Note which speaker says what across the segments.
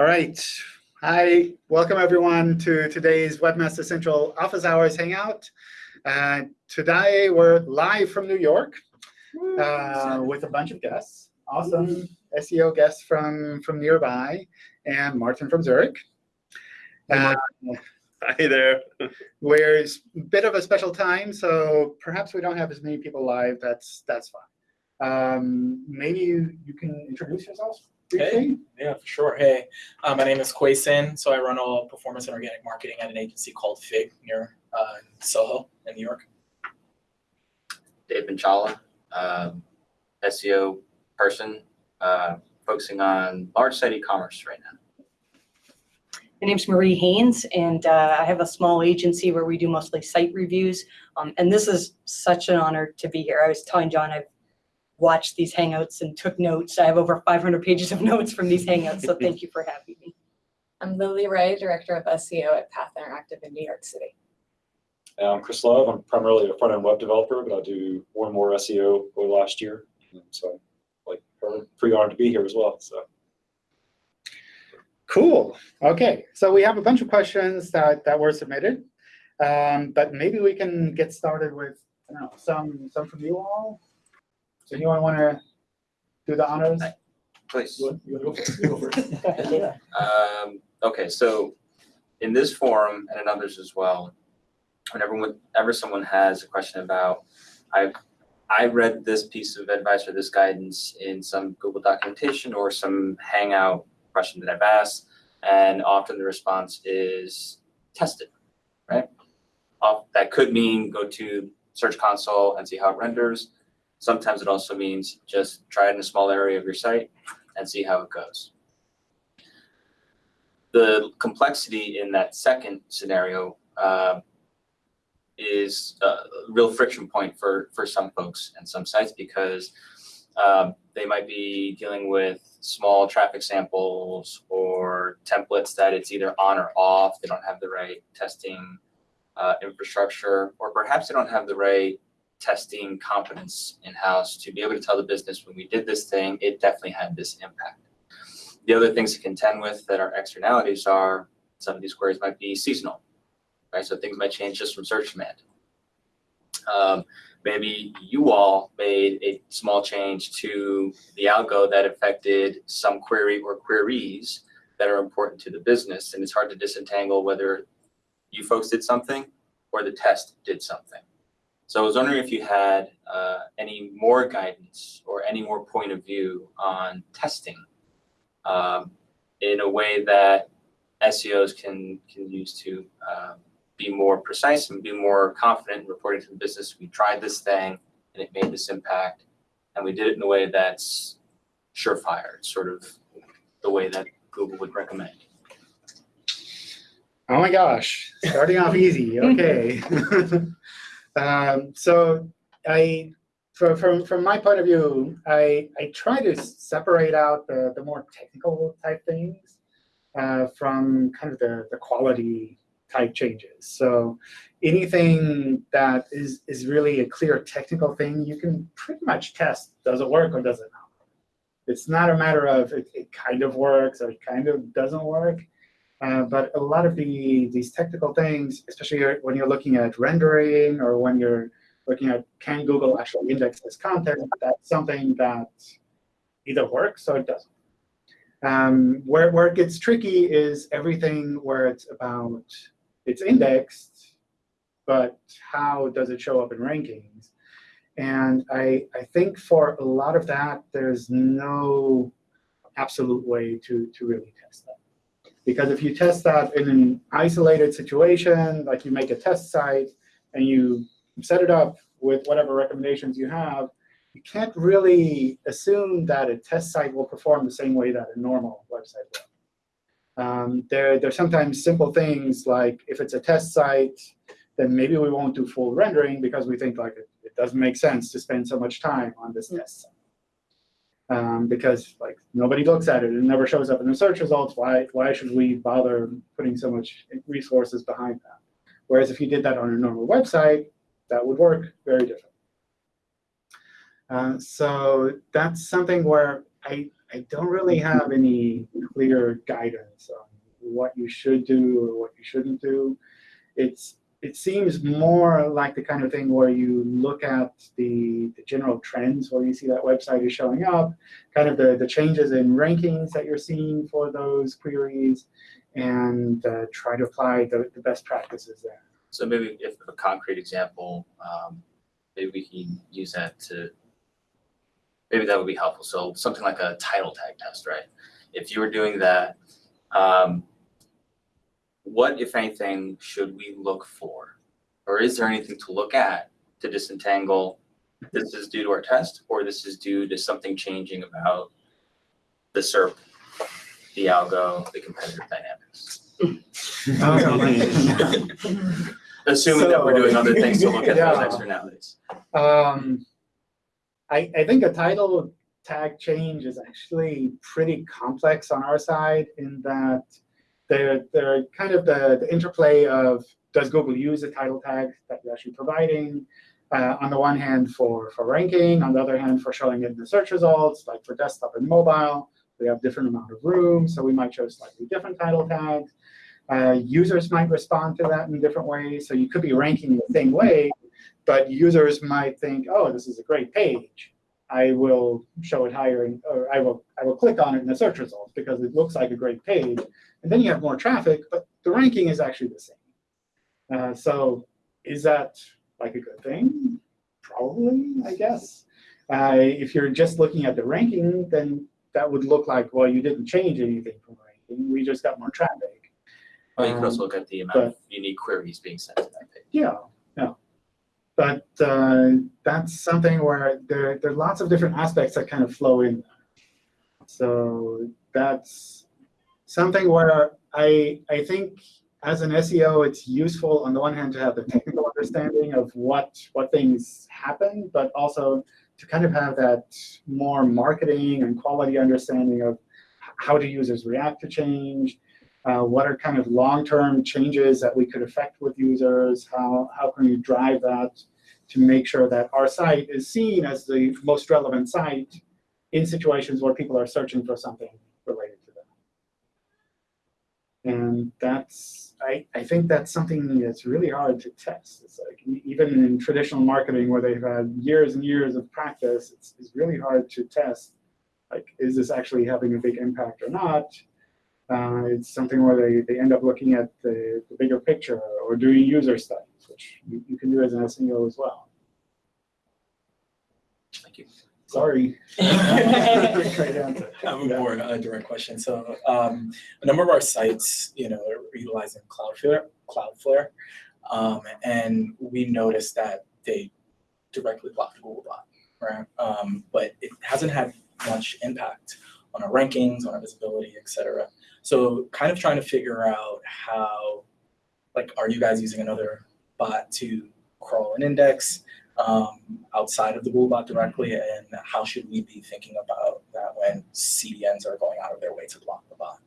Speaker 1: All right. Hi, welcome everyone to today's Webmaster Central Office Hours Hangout. Uh, today we're live from New York uh, with a bunch of guests. Awesome SEO guests from, from nearby and Martin from Zurich. Uh,
Speaker 2: Hi there.
Speaker 1: we're a bit of a special time, so perhaps we don't have as many people live. That's that's fine. Um, maybe you, you can introduce yourself briefly.
Speaker 3: Yeah, for sure. Hey, uh, my name is Quayson. So I run all performance and organic marketing at an agency called Fig near uh, Soho in New York.
Speaker 4: Dave Minchala, um, SEO person, uh, focusing on large site e-commerce right now.
Speaker 5: My name's Marie Haynes, and uh, I have a small agency where we do mostly site reviews. Um, and this is such an honor to be here. I was telling John I've watched these Hangouts and took notes. I have over 500 pages of notes from these Hangouts, so thank you for having me.
Speaker 6: I'm Lily Ray, Director of SEO at Path Interactive in New York City.
Speaker 7: Uh, I'm Chris Love. I'm primarily a front-end web developer, but I do more and more SEO over the last year. And So, like, I'm pretty honored to be here as well. So,
Speaker 1: Cool. OK, so we have a bunch of questions that, that were submitted. Um, but maybe we can get started with I don't know, some, some from you all. So anyone want to do the honors?
Speaker 4: Please.
Speaker 1: You wanna go? You go first.
Speaker 5: Go.
Speaker 4: Um, okay, so in this forum and in others as well, whenever whenever someone has a question about, I I read this piece of advice or this guidance in some Google documentation or some Hangout question that I've asked, and often the response is test it, right? Off, that could mean go to Search Console and see how it renders. Sometimes it also means just try it in a small area of your site and see how it goes. The complexity in that second scenario uh, is a real friction point for, for some folks and some sites because um, they might be dealing with small traffic samples or templates that it's either on or off. They don't have the right testing uh, infrastructure, or perhaps they don't have the right testing competence in-house to be able to tell the business when we did this thing, it definitely had this impact. The other things to contend with that are externalities are some of these queries might be seasonal, right? So things might change just from search demand. Um, maybe you all made a small change to the algo that affected some query or queries that are important to the business, and it's hard to disentangle whether you folks did something or the test did something. So I was wondering if you had uh, any more guidance or any more point of view on testing um, in a way that SEOs can can use to um, be more precise and be more confident in reporting to the business. We tried this thing and it made this impact, and we did it in a way that's surefire, sort of the way that Google would recommend.
Speaker 1: Oh my gosh, starting off easy. OK. um, so I, from, from, from my point of view, I, I try to separate out the, the more technical type things uh, from kind of the, the quality type changes. So anything that is, is really a clear technical thing, you can pretty much test, does it work or does it not? It's not a matter of it, it kind of works or it kind of doesn't work. Uh, but a lot of the these technical things, especially when you're looking at rendering or when you're looking at can Google actually index this content, that's something that either works or it doesn't. Um, where, where it gets tricky is everything where it's about it's indexed, but how does it show up in rankings? And I, I think for a lot of that, there's no absolute way to, to really test that. Because if you test that in an isolated situation, like you make a test site and you set it up with whatever recommendations you have, you can't really assume that a test site will perform the same way that a normal website will. Um, there, there's sometimes simple things like if it's a test site, then maybe we won't do full rendering because we think like it, it doesn't make sense to spend so much time on this test site um, because like nobody looks at it. It never shows up in the search results. Why, why should we bother putting so much resources behind that? Whereas if you did that on a normal website, that would work very different. Uh, so that's something where I, I don't really have any clear guidance on what you should do or what you shouldn't do. It's it seems more like the kind of thing where you look at the, the general trends where you see that website is showing up, kind of the, the changes in rankings that you're seeing for those queries, and uh, try to apply the, the best practices there.
Speaker 4: So maybe if a concrete example, um, maybe we can use that to, maybe that would be helpful. So something like a title tag test, right? If you were doing that, um, what, if anything, should we look for? Or is there anything to look at to disentangle this is due to our test, or this is due to something changing about the SERP, the algo, the competitive dynamics? Assuming that we're doing other things to look at those externalities.
Speaker 1: Um, I, I think a title tag change is actually pretty complex on our side in that they're, they're kind of the, the interplay of does Google use the title tag that you're actually providing? Uh, on the one hand for, for ranking, on the other hand for showing it in the search results, like for desktop and mobile. We have different amount of room, so we might show slightly different title tags. Uh, users might respond to that in different ways. So you could be ranking the same way, but users might think, oh, this is a great page. I will show it higher, in, or I will I will click on it in the search results because it looks like a great page. And then you have more traffic, but the ranking is actually the same. Uh, so is that like a good thing? Probably, I guess. Uh, if you're just looking at the ranking, then that would look like, well, you didn't change anything from ranking. We just got more traffic.
Speaker 4: Well, you could also
Speaker 1: Um,
Speaker 4: look at the amount of unique queries being sent to that page.
Speaker 1: Yeah, yeah. But uh, that's something where there, there are lots of different aspects that kind of flow in. So that's something where I, I think as an SEO, it's useful on the one hand to have the technical understanding of what, what things happen, but also to kind of have that more marketing and quality understanding of how do users react to change, uh, what are kind of long-term changes that we could affect with users? How, how can we drive that to make sure that our site is seen as the most relevant site in situations where people are searching for something related to them? And that's, I, I think that's something that's really hard to test. It's like even in traditional marketing where they've had years and years of practice, it's, it's really hard to test. Like, is this actually having a big impact or not? Uh, it's something where they, they end up looking at the, the bigger picture or doing user studies, which you, you can do as an SEO as well.
Speaker 4: Thank you.
Speaker 1: Sorry. Great answer.
Speaker 3: I have a more uh, direct question. So um, a number of our sites, you know, are utilizing Cloudflare, Cloudflare, um, and we noticed that they directly block the Googlebot, right? Um, but it hasn't had much impact on our rankings, on our visibility, et cetera. So kind of trying to figure out how, like, are you guys using another bot to crawl an index? um, outside of the Googlebot directly, and how should we be thinking about that when CDNs are going out of their way to block the bot?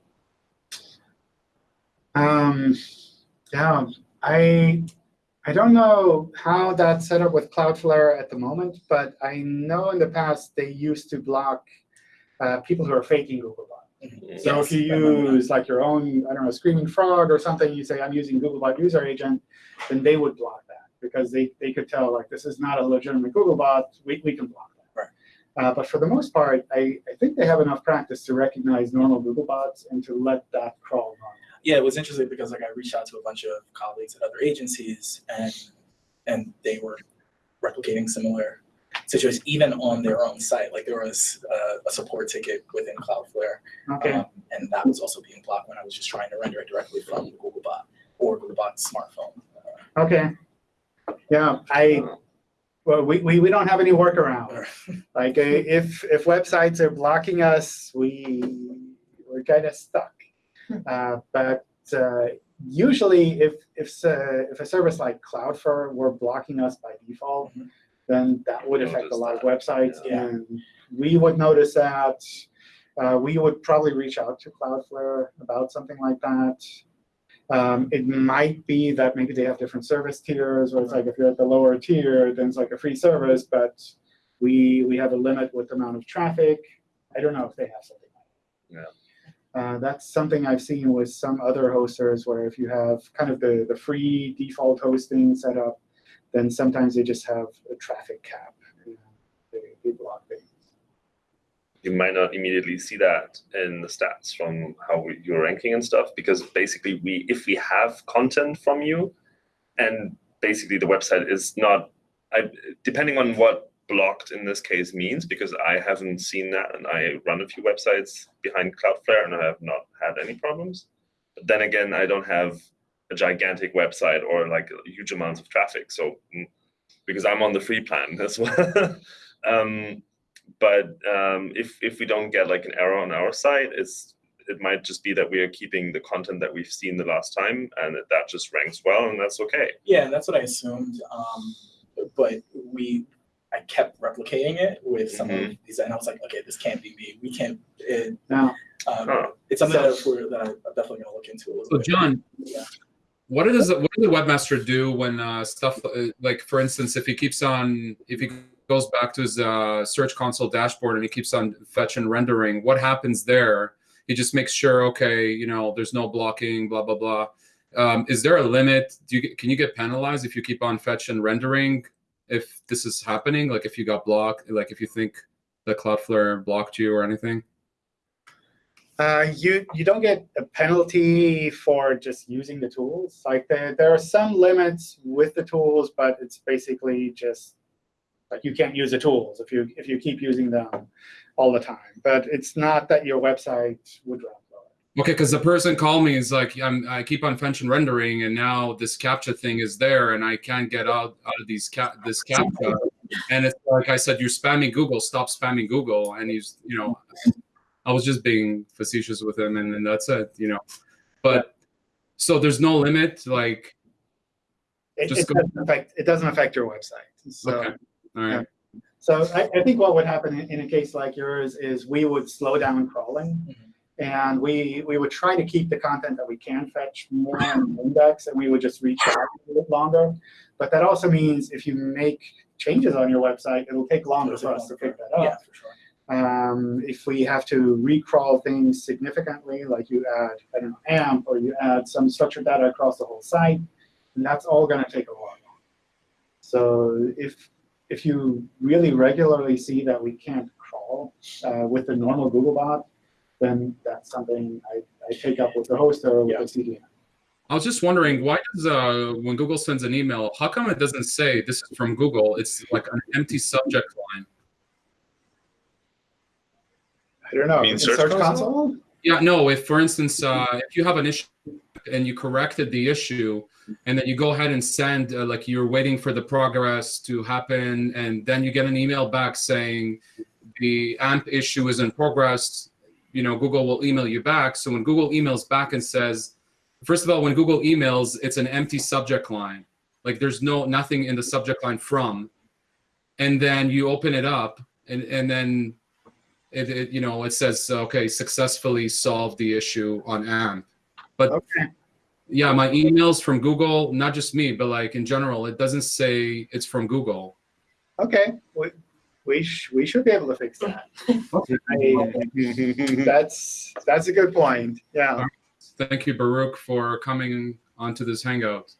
Speaker 1: Um, yeah, I I don't know how that's set up with Cloudflare at the moment, but I know in the past they used to block uh, people who are faking Googlebot. So if you
Speaker 3: Yes, I remember that.
Speaker 1: use like your own, I don't know, Screaming Frog or something, you say, I'm using Googlebot user agent, then they would block that because they, they could tell like this is not a legitimate Googlebot, we, we can block that.
Speaker 3: Right.
Speaker 1: Uh, but for the most part, I, I think they have enough practice to recognize normal Googlebots and to let that crawl on.
Speaker 3: Yeah, it was interesting because like I reached out to a bunch of colleagues at other agencies, and and they were replicating similar situations even on their own site. Like there was uh, a support ticket within Cloudflare,
Speaker 1: Okay.
Speaker 3: um, and that was also being blocked when I was just trying to render it directly from Googlebot or Googlebot's smartphone. Uh,
Speaker 1: Okay. Yeah, I, well, we, we, we don't have any workaround. Like, uh, if, if websites are blocking us, we, we're kind of stuck. Uh, But uh, usually, if, if, s- uh, if a service like Cloudflare were blocking us by default,
Speaker 3: Mhm.
Speaker 1: Then that would affect a lot of websites.
Speaker 3: yeah.
Speaker 1: And we would notice that. Uh, We would probably reach out to Cloudflare about something like that. Um, it might be that maybe they have different service tiers, where it's like if you're at the lower tier, then it's like a free service, but we we have a limit with the amount of traffic. I don't know if they have something like that. Uh, that's something I've seen with some other hosters where if you have kind of the, the free default hosting set up, then sometimes they just have a traffic cap. You uh, know, they, they block things.
Speaker 2: you might not immediately see that in the stats from how we, you're ranking and stuff because basically we if we have content from you and basically the website is not I, depending on what blocked in this case means because I haven't seen that and I run a few websites behind Cloudflare and I have not had any problems. But then again, I don't have a gigantic website or like huge amounts of traffic. So mm, because I'm on the free plan as well. um, but um, if if we don't get like an error on our site, it's it might just be that we are keeping the content that we've seen the last time, and that, that just ranks well, and that's okay.
Speaker 3: Yeah, that's what I assumed. Um, but we, I kept replicating it with some of these, and I was like, okay, this can't be me. We can't. It,
Speaker 1: Now,
Speaker 3: um,
Speaker 2: Huh.
Speaker 3: It's something that, we're, that I'm definitely gonna look into a little
Speaker 8: So
Speaker 3: bit.
Speaker 8: John,
Speaker 3: Yeah.
Speaker 8: What does what does the webmaster do when uh, stuff uh, like, for instance, if he keeps on if he goes back to his uh, search console dashboard and he keeps on fetch and rendering, what happens there? He just makes sure, okay, you know, there's no blocking, blah blah blah. Um, is there a limit? Do you can you get penalized if you keep on fetch and rendering if this is happening? Like if you got blocked, like if you think that Cloudflare blocked you or anything?
Speaker 1: Uh, you you don't get a penalty for just using the tools. Like there there are some limits with the tools, but it's basically just like you can't use the tools if you if you keep using them all the time. But it's not that your website would run.
Speaker 8: Okay, because the person called me is like, I'm, I keep on fetch and rendering, and now this captcha thing is there, and I can't get out out of these cap this captcha. And it's like I said, you're spamming Google. Stop spamming Google. And he's, you know, I was just being facetious with him, and, and that's it, you know. But so there's no limit, like,
Speaker 1: It,
Speaker 8: Just
Speaker 1: it
Speaker 8: go-
Speaker 1: doesn't affect it doesn't affect your website. So.
Speaker 8: okay, all right,
Speaker 1: So I, I think what would happen in, in a case like yours is we would slow down crawling.
Speaker 3: Mhm.
Speaker 1: And we, we would try to keep the content that we can fetch more on the index, and we would just reach out a little bit longer. But that also means if you make changes on your website, it'll take longer for us to pick that up.
Speaker 3: Yeah,
Speaker 1: up.
Speaker 3: for sure.
Speaker 1: Um, if we have to recrawl things significantly, like you add, I don't know, AMP, or you add some structured data across the whole site, that's all going to take a while. So if if you really regularly see that we can't crawl uh, with the normal Googlebot, then that's something I, I take up with the host or with
Speaker 3: Yeah.
Speaker 1: the CDN.
Speaker 8: I was just wondering why does uh when Google sends an email, how come it doesn't say this is from Google? It's like an empty subject line.
Speaker 1: I don't know.
Speaker 2: mean
Speaker 1: in
Speaker 2: Search
Speaker 1: Search
Speaker 2: Console?
Speaker 1: Console?
Speaker 8: Yeah, no. If, for instance, uh, if you have an issue and you corrected the issue, and then you go ahead and send, uh, like you're waiting for the progress to happen, and then you get an email back saying the AMP issue is in progress, you know, Google will email you back. So when Google emails back and says, first of all, when Google emails, it's an empty subject line, like there's no nothing in the subject line from, and then you open it up, and and then it, it you know it says okay successfully solved the issue on amp
Speaker 1: Okay.
Speaker 8: yeah my emails from google not just me but like in general it doesn't say it's from google
Speaker 1: Okay. We, we, sh- we should be able to fix that. I- that's that's a good point. Yeah.
Speaker 8: thank you baruch for coming onto this hangout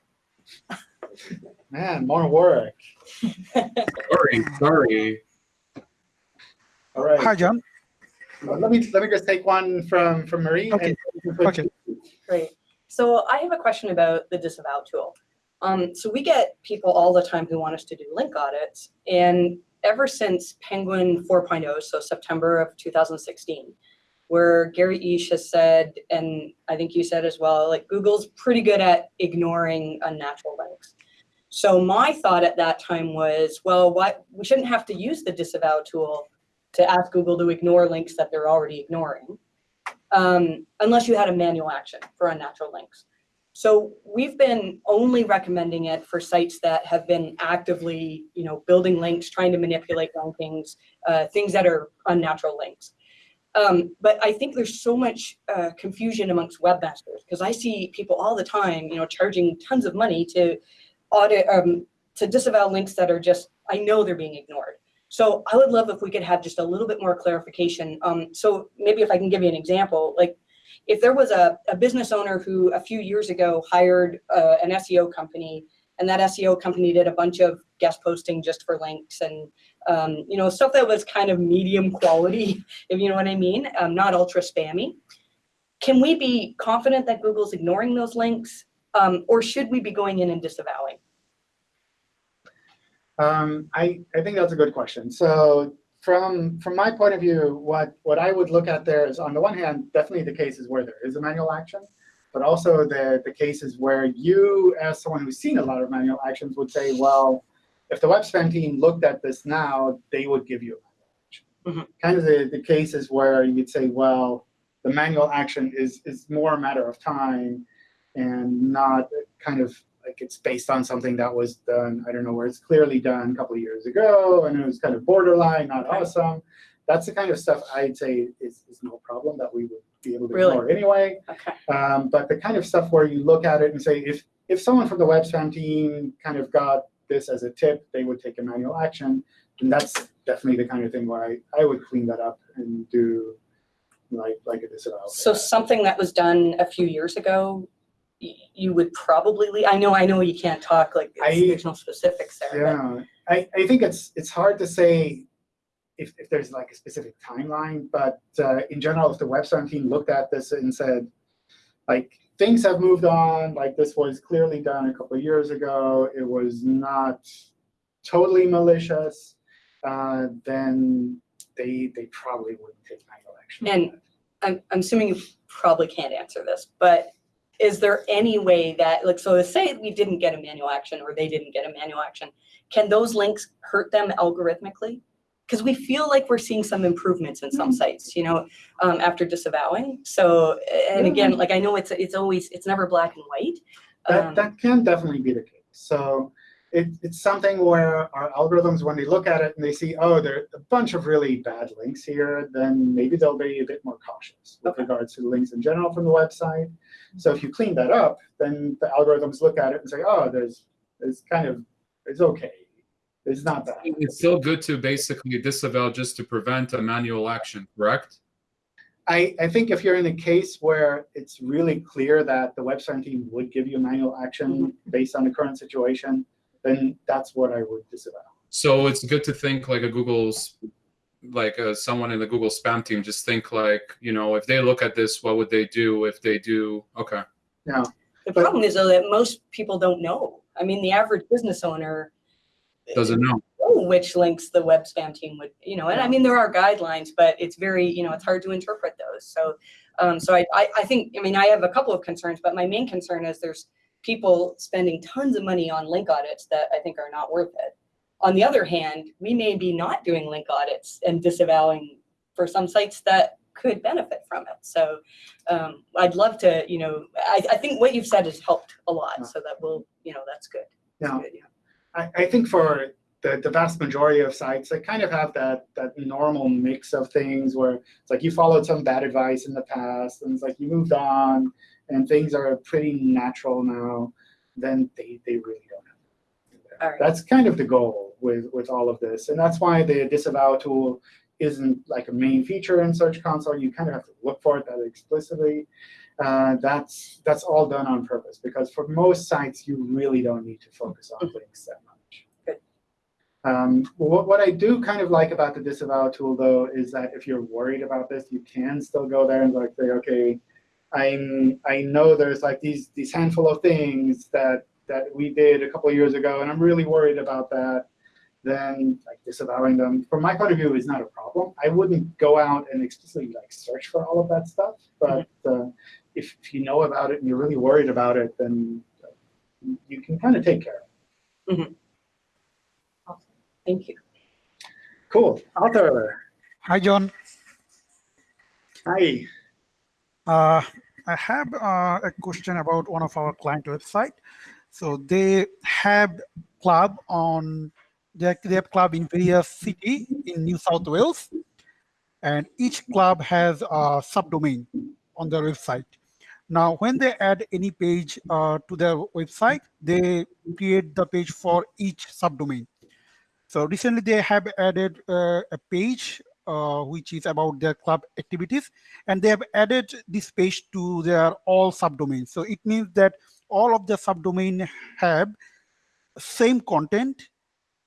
Speaker 1: Man, more work.
Speaker 8: sorry sorry
Speaker 1: All right.
Speaker 9: Hi, John.
Speaker 1: Uh, Let me let me just take one from from Marie.
Speaker 9: Okay,
Speaker 1: and you can put-
Speaker 9: okay.
Speaker 5: Great. So I have a question about the disavow tool. Um, so we get people all the time who want us to do link audits, and ever since Penguin 4.0, so September of 2016, where Gary Illyes has said, and I think you said as well, like Google's pretty good at ignoring unnatural links. So my thought at that time was, well, what we shouldn't have to use the disavow tool to ask Google to ignore links that they're already ignoring um, unless you had a manual action for unnatural links. So we've been only recommending it for sites that have been actively, you know, building links, trying to manipulate rankings, uh, things that are unnatural links. Um, but I think there's so much uh, confusion amongst webmasters because I see people all the time, you know, charging tons of money to audit, um, to disavow links that are just, I know they're being ignored. So I would love if we could have just a little bit more clarification. Um, so maybe if I can give you an example, like if there was a, a business owner who a few years ago hired uh, an SEO company and that SEO company did a bunch of guest posting just for links and um, you know stuff that was kind of medium quality, if you know what I mean, um, not ultra spammy. Can we be confident that Google's ignoring those links, um, or should we be going in and disavowing?
Speaker 1: Um, I, I think that's a good question. So from from my point of view, what what I would look at there is on the one hand, definitely the cases where there is a manual action, but also the the cases where you, as someone who's seen a lot of manual actions, would say, well, if the web spam team looked at this now, they would give you a manual action.
Speaker 5: Mhm.
Speaker 1: Kind of the, the cases where you'd say, well, the manual action is is more a matter of time and not kind of like it's based on something that was done, I don't know, where it's clearly done a couple of years ago and it was kind of borderline, not
Speaker 5: Right.
Speaker 1: awesome. That's the kind of stuff I'd say is, is no problem that we would be able to
Speaker 5: Really?
Speaker 1: ignore anyway.
Speaker 5: Okay.
Speaker 1: Um, but the kind of stuff where you look at it and say, if if someone from the web spam team kind of got this as a tip, they would take a manual action, And that's definitely the kind of thing where I, I would clean that up and do like like a disavow.
Speaker 5: So something that was done a few years ago, you would probably, le- I know, I know you can't talk, like,
Speaker 1: I-
Speaker 5: there's no specifics there, but
Speaker 1: Yeah, I, I think it's it's hard to say if, if there's like a specific timeline, but uh, in general, if the web spam team looked at this and said, like, things have moved on, like this was clearly done a couple of years ago, it was not totally malicious, uh, then they they probably wouldn't take manual action.
Speaker 5: And- I'm, I'm assuming you probably can't answer this, but is there any way that, like, so say we didn't get a manual action or they didn't get a manual action, can those links hurt them algorithmically? Because we feel like we're seeing some improvements in some sites, you know, um, after disavowing. So, and again, like, I know it's, it's always, it's never black and white.
Speaker 1: That,
Speaker 5: Um,
Speaker 1: that can definitely be the case. So it, it's something where our algorithms, when they look at it and they see, oh, there are a bunch of really bad links here, then maybe they'll be a bit more cautious with
Speaker 5: Okay.
Speaker 1: regards to the links in general from the website. So if you clean that up, then the algorithms look at it and say, oh, there's, it's kind of, it's OK. It's not bad.
Speaker 8: It's still good to basically disavow just to prevent a manual action, correct?
Speaker 1: I, I think if you're in a case where it's really clear that the web website team would give you a manual action mm-hmm. based on the current situation, then that's what I would disavow.
Speaker 8: So it's good to think like a Google's, like uh, someone in the Google spam team, just think like, you know, if they look at this, what would they do if they do? Okay.
Speaker 1: Yeah.
Speaker 5: The
Speaker 1: But-
Speaker 5: problem is though that most people don't know. I mean, the average business owner
Speaker 8: Doesn't know.
Speaker 5: know which links the web spam team would, you know, and I mean, there are guidelines, but it's very, you know, it's hard to interpret those. So, um, so I, I, I think, I mean, I have a couple of concerns, but my main concern is there's people spending tons of money on link audits that I think are not worth it. On the other hand, we may be not doing link audits and disavowing for some sites that could benefit from it. So um, I'd love to, you know, I, I think what you've said has helped a lot. So that will, you know, that's good. That's
Speaker 1: Yeah.
Speaker 5: good, yeah.
Speaker 1: I, I think for the, the vast majority of sites, they kind of have that that normal mix of things where it's like you followed some bad advice in the past, and it's like you moved on, and things are pretty natural now. Then they, they really don't have. to that. That's kind of the goal with with all of this, and that's why the disavow tool isn't like a main feature in Search Console. You kind of have to look for it that explicitly. Uh, that's that's all done on purpose because for most sites you really don't need to focus on links that much.
Speaker 5: Good.
Speaker 1: Um, what, what I do kind of like about the disavow tool though is that if you're worried about this, you can still go there and like say, okay, I'm I know there's like these these handful of things that that we did a couple of years ago, and I'm really worried about that. Then like disavowing them, from my point of view, is not a problem. I wouldn't go out and explicitly like search for all of that stuff, but uh, if, if you know about it and you're really worried about it, then uh, you can kind of take care of it.
Speaker 5: Thank you.
Speaker 1: Cool. Arthur,
Speaker 9: Hi, John.
Speaker 1: hi.
Speaker 9: Uh, I have uh, a question about one of our client website. So they have club on they they have club in various city in New South Wales, and each club has a subdomain on their website. Now, when they add any page uh, to their website, they create the page for each subdomain. So recently they have added uh, a page uh, which is about their club activities, and they have added this page to their all subdomains. So it means that all of the subdomain have same content,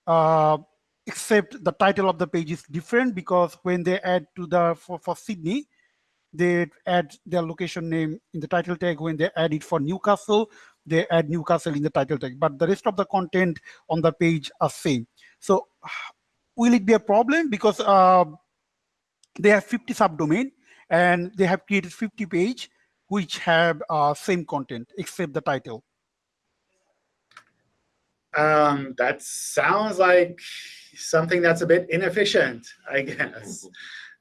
Speaker 9: uh, except the title of the page is different because when they add to the for, for Sydney, they add their location name in the title tag. When they add it for Newcastle, they add Newcastle in the title tag. But the rest of the content on the page are same. So will it be a problem because uh, they have 50 subdomain and they have created 50 page which have uh, same content except the title.
Speaker 1: Um, that sounds like something that's a bit inefficient, I guess.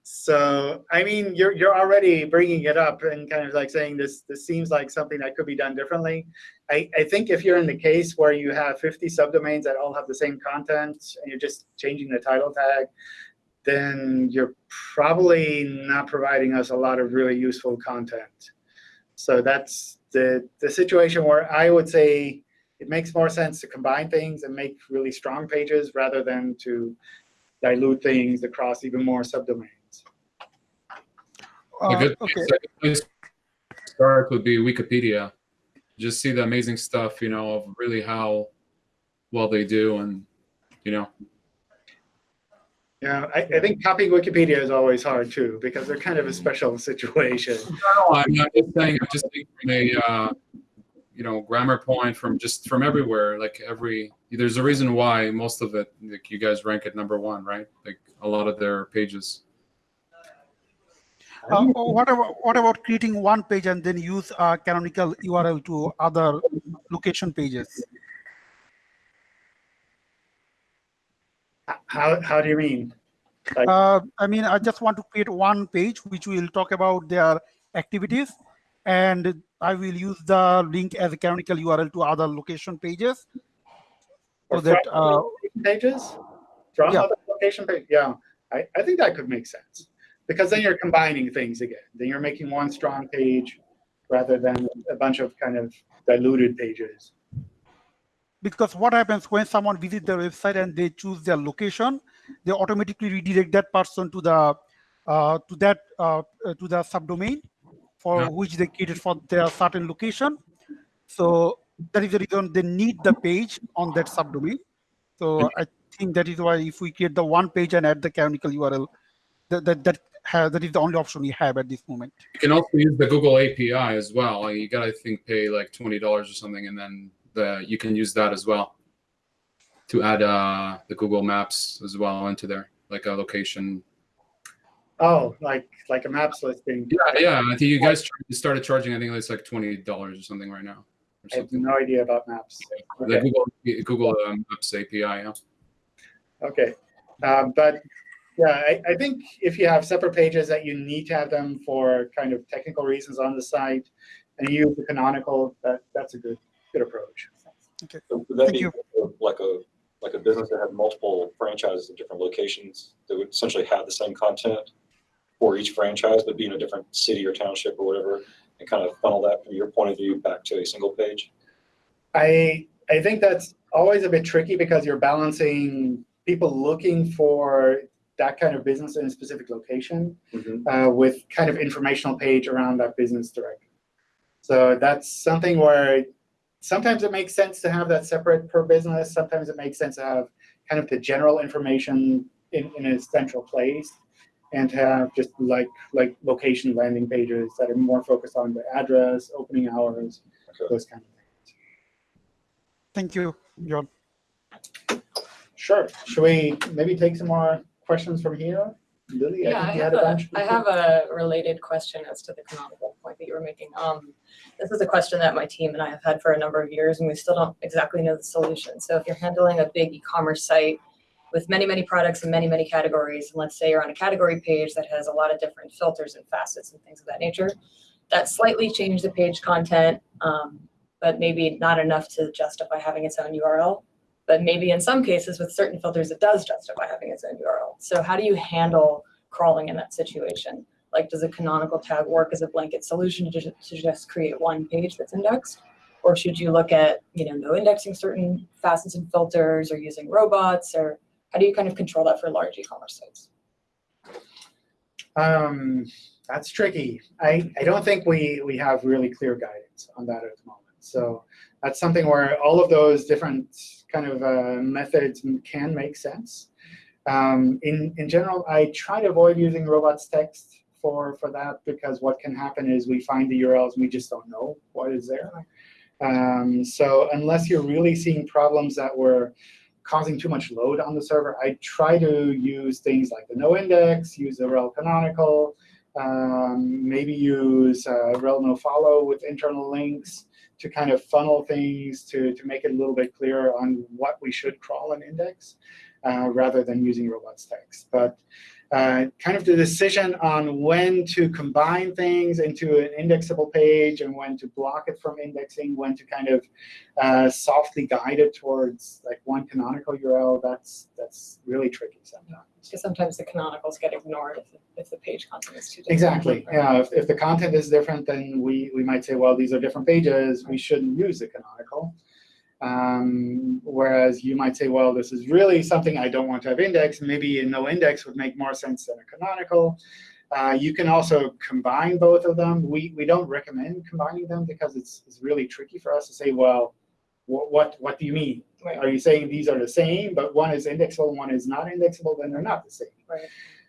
Speaker 1: So, I mean, you're you're already bringing it up and kind of like saying this this seems like something that could be done differently. I, I think if you're in the case where you have 50 subdomains that all have the same content and you're just changing the title tag, then you're probably not providing us a lot of really useful content. So that's the the situation where I would say it makes more sense to combine things and make really strong pages rather than to dilute things across even more subdomains.
Speaker 8: A
Speaker 9: Uh,
Speaker 8: good
Speaker 9: okay.
Speaker 8: place, a good place to start would be Wikipedia. Just see the amazing stuff, you know, of really how well they do, and you know,
Speaker 1: Yeah, I, I think copying Wikipedia is always hard too because they're kind of a special situation.
Speaker 8: No, I'm not just saying. I'm just saying from a, uh, you know, grammar point from just from everywhere. Like every, there's a reason why most of it, like you guys rank at number one, right? Like a lot of their pages.
Speaker 9: Uh, what about what about creating one page and then use a canonical URL to other location pages?
Speaker 1: How, how do you mean? Like-
Speaker 9: Uh, I mean, I just want to create one page which will talk about their activities, and I will use the link as a canonical URL to other location pages.
Speaker 1: Or
Speaker 9: So that uh,
Speaker 1: pages? From
Speaker 9: Yeah.
Speaker 1: other location page? Yeah, I, I think that could make sense. Because then you're combining things again. Then you're making one strong page rather than a bunch of kind of diluted pages.
Speaker 9: because what happens when someone visits their website and they choose their location, they automatically redirect that person to the uh, to that uh, uh, to the subdomain for
Speaker 8: Yeah.
Speaker 9: which they created for their certain location. So that is the reason they need the page on that subdomain. So I think that is why if we create the one page and add the canonical URL, that that that, ha- that is the only option we have at this moment.
Speaker 8: You can also use the Google API as well. You gotta, I think, pay like twenty dollars or something, and then the you can use that as well to add uh, the Google Maps as well into there, like a location.
Speaker 1: Oh, like like a maps listing.
Speaker 8: Yeah, yeah. I think you guys started charging. I think it's like twenty dollars or something right now, or
Speaker 1: I have no idea about maps.
Speaker 8: The
Speaker 1: Okay.
Speaker 8: Google Google um, Maps API. Yeah.
Speaker 1: Okay, um, but yeah, I, I think if you have separate pages that you need to have them for kind of technical reasons on the site, and you use the canonical, that that's a good good approach.
Speaker 7: So Would that
Speaker 9: Thank
Speaker 7: be like a, like a business that had multiple franchises in different locations that would essentially have the same content for each franchise, but be in a different city or township or whatever, and kind of funnel that from your point of view back to a single page?
Speaker 1: I I think that's always a bit tricky because you're balancing people looking for that kind of business in a specific location uh, with kind of informational page around that business directly. So that's something where sometimes it makes sense to have that separate per business. Sometimes it makes sense to have kind of the general information in, in a central place and have just like like location landing pages that are more focused on the address, opening hours,
Speaker 7: Okay.
Speaker 1: those kind of things.
Speaker 9: Thank you, John.
Speaker 1: Sure. Should we maybe take some more questions from here? Lily,
Speaker 6: Yeah, I
Speaker 1: think you
Speaker 6: have
Speaker 1: had
Speaker 6: a,
Speaker 1: bunch.
Speaker 6: I have a related question as to the canonical point that you were making. Um, this is a question that my team and I have had for a number of years, and we still don't exactly know the solution. So if you're handling a big e-commerce site with many, many products and many, many categories, and let's say you're on a category page that has a lot of different filters and facets and things of that nature, that slightly changed the page content, um, but maybe not enough to justify having its own URL. But maybe in some cases with certain filters, it does justify having its own URL. So how do you handle crawling in that situation? Like, does a canonical tag work as a blanket solution to to just create one page that's indexed? Or should you look at, you know, no indexing certain facets and filters or using robots or how do you kind of control that for large e-commerce sites?
Speaker 1: Um, that's tricky. I, I don't think we, we have really clear guidance on that at the moment. So that's something where all of those different kind of uh, methods can make sense. Um, in, in general, I try to avoid using robots text for, for that because what can happen is we find the URLs we just don't know what is there. Um, so unless you're really seeing problems that were causing too much load on the server, I try to use things like the no index, use the rel canonical, um, maybe use uh, rel no follow with internal links to kind of funnel things to, to make it a little bit clearer on what we should crawl and index uh, rather than using robots text. But uh, kind of the decision on when to combine things into an indexable page and when to block it from indexing, when to kind of uh, softly guide it towards like one canonical URL, that's that's really tricky sometimes.
Speaker 6: Because sometimes the canonicals get ignored if, if the page content is too different.
Speaker 1: Exactly.
Speaker 6: right?
Speaker 1: Yeah. If, if the content is different, then we, we might say, well, these are different pages. We shouldn't use the canonical. Um, whereas you might say, well, this is really something I don't want to have indexed. Maybe a no index would make more sense than a canonical. Uh, you can also combine both of them. We, we don't recommend combining them because it's, it's really tricky for us to say, well, what, what, what do you mean?
Speaker 6: Right.
Speaker 1: Are you saying these are the same, but one is indexable, one is not indexable? Then they're not the same.
Speaker 6: Right.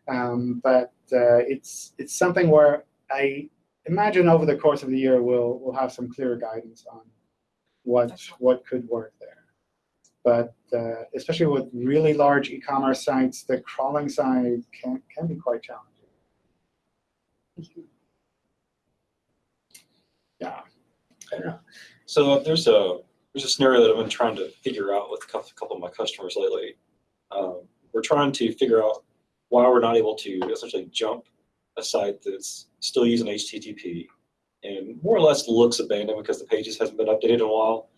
Speaker 1: Um, but uh, it's it's something where I imagine over the course of the year we'll we'll have some clearer guidance on what what could work there. But uh, especially with really large e-commerce sites, the crawling side can can be quite challenging. Yeah.
Speaker 7: I don't know. So there's a there's a scenario that I've been trying to figure out with a couple, couple of my customers lately. Um, we're trying to figure out why we're not able to essentially jump a site that's still using HTTP and more or less looks abandoned because the pages hasn't been updated in a while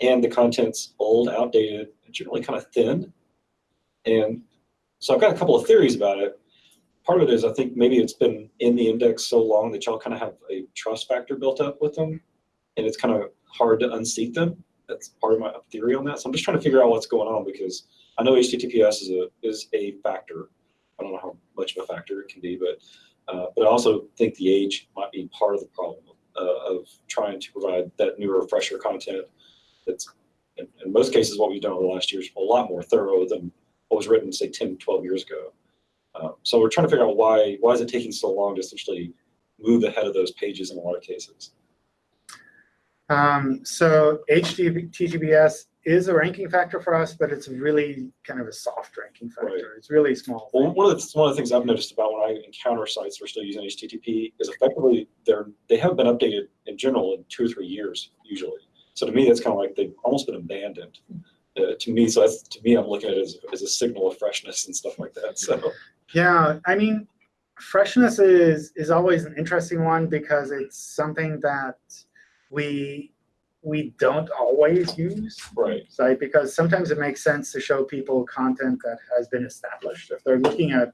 Speaker 7: and the content's old, outdated, generally kind of thin. And so I've got a couple of theories about it. Part of it is I think maybe it's been in the index so long that y'all kind of have a trust factor built up with them and it's kind of hard to unseat them. That's part of my theory on that. So I'm just trying to figure out what's going on because I know HTTPS is a is a factor. I don't know how much of a factor it can be, but uh, but I also think the age might be part of the problem uh, of trying to provide that newer, fresher content. That's in, in most cases what we've done over the last year is a lot more thorough than what was written, say, 10, 12 years ago. Uh, so we're trying to figure out why why is it taking so long to essentially move ahead of those pages in a lot of cases.
Speaker 1: Um, so HTTPS is a ranking factor for us, but it's really kind of a soft ranking factor.
Speaker 7: Right.
Speaker 1: It's really small.
Speaker 7: Well, one of the one of the things I've noticed about when I encounter sites that are still using HTTP is effectively they're they haven't been updated in general in two or three years usually. So to me, that's kind of like they've almost been abandoned. Uh, to me, so that's, to me, I'm looking at it as, as a signal of freshness and stuff like that. So
Speaker 1: Yeah, I mean, freshness is is always an interesting one because it's something that we we don't always use.
Speaker 7: right,
Speaker 1: So because sometimes it makes sense to show people content that has been established. If they're looking at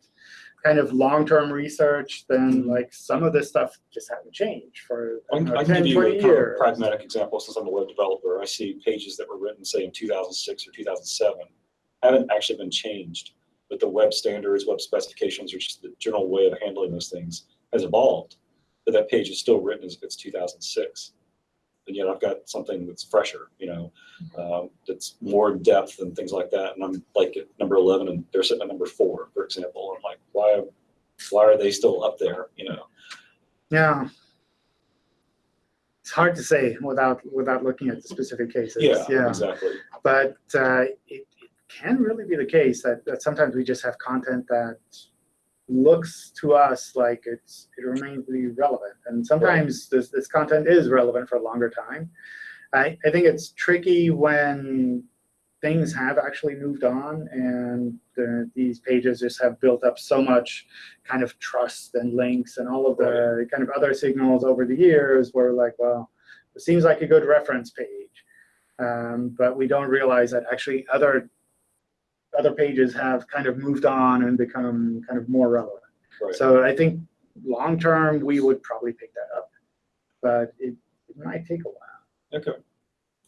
Speaker 1: kind of long-term research, then mm-hmm. like some of this stuff just hasn't changed for
Speaker 7: I can,
Speaker 1: know,
Speaker 7: I can
Speaker 1: 10,
Speaker 7: give you
Speaker 1: 20
Speaker 7: a kind of
Speaker 1: years.
Speaker 7: pragmatic example since I'm a web developer. I see pages that were written, say, in 2006 or 2007, haven't actually been changed, but the web standards, web specifications, or just the general way of handling those things has evolved. But that page is still written as if it's 2006. And yet I've got something that's fresher, you know, um, that's more in depth and things like that. And I'm like at number 11 and they're sitting at number four, for example. I'm like, why, why are they still up there, you know?
Speaker 1: Yeah. It's hard to say without without looking at the specific cases.
Speaker 7: Yeah, exactly.
Speaker 1: but uh, it, it can really be the case that, that sometimes we just have content that looks to us like it's it remains to be relevant, and sometimes this this content is relevant for a longer time. I, I think it's tricky when things have actually moved on and the, these pages just have built up so much kind of trust and links and all of the kind of other signals over the years where like, well, it seems like a good reference page. Um, but we don't realize that actually other other pages have kind of moved on and become kind of more relevant.
Speaker 7: Right.
Speaker 1: So I think long term we would probably pick that up, but it, it might take a while.
Speaker 7: Okay.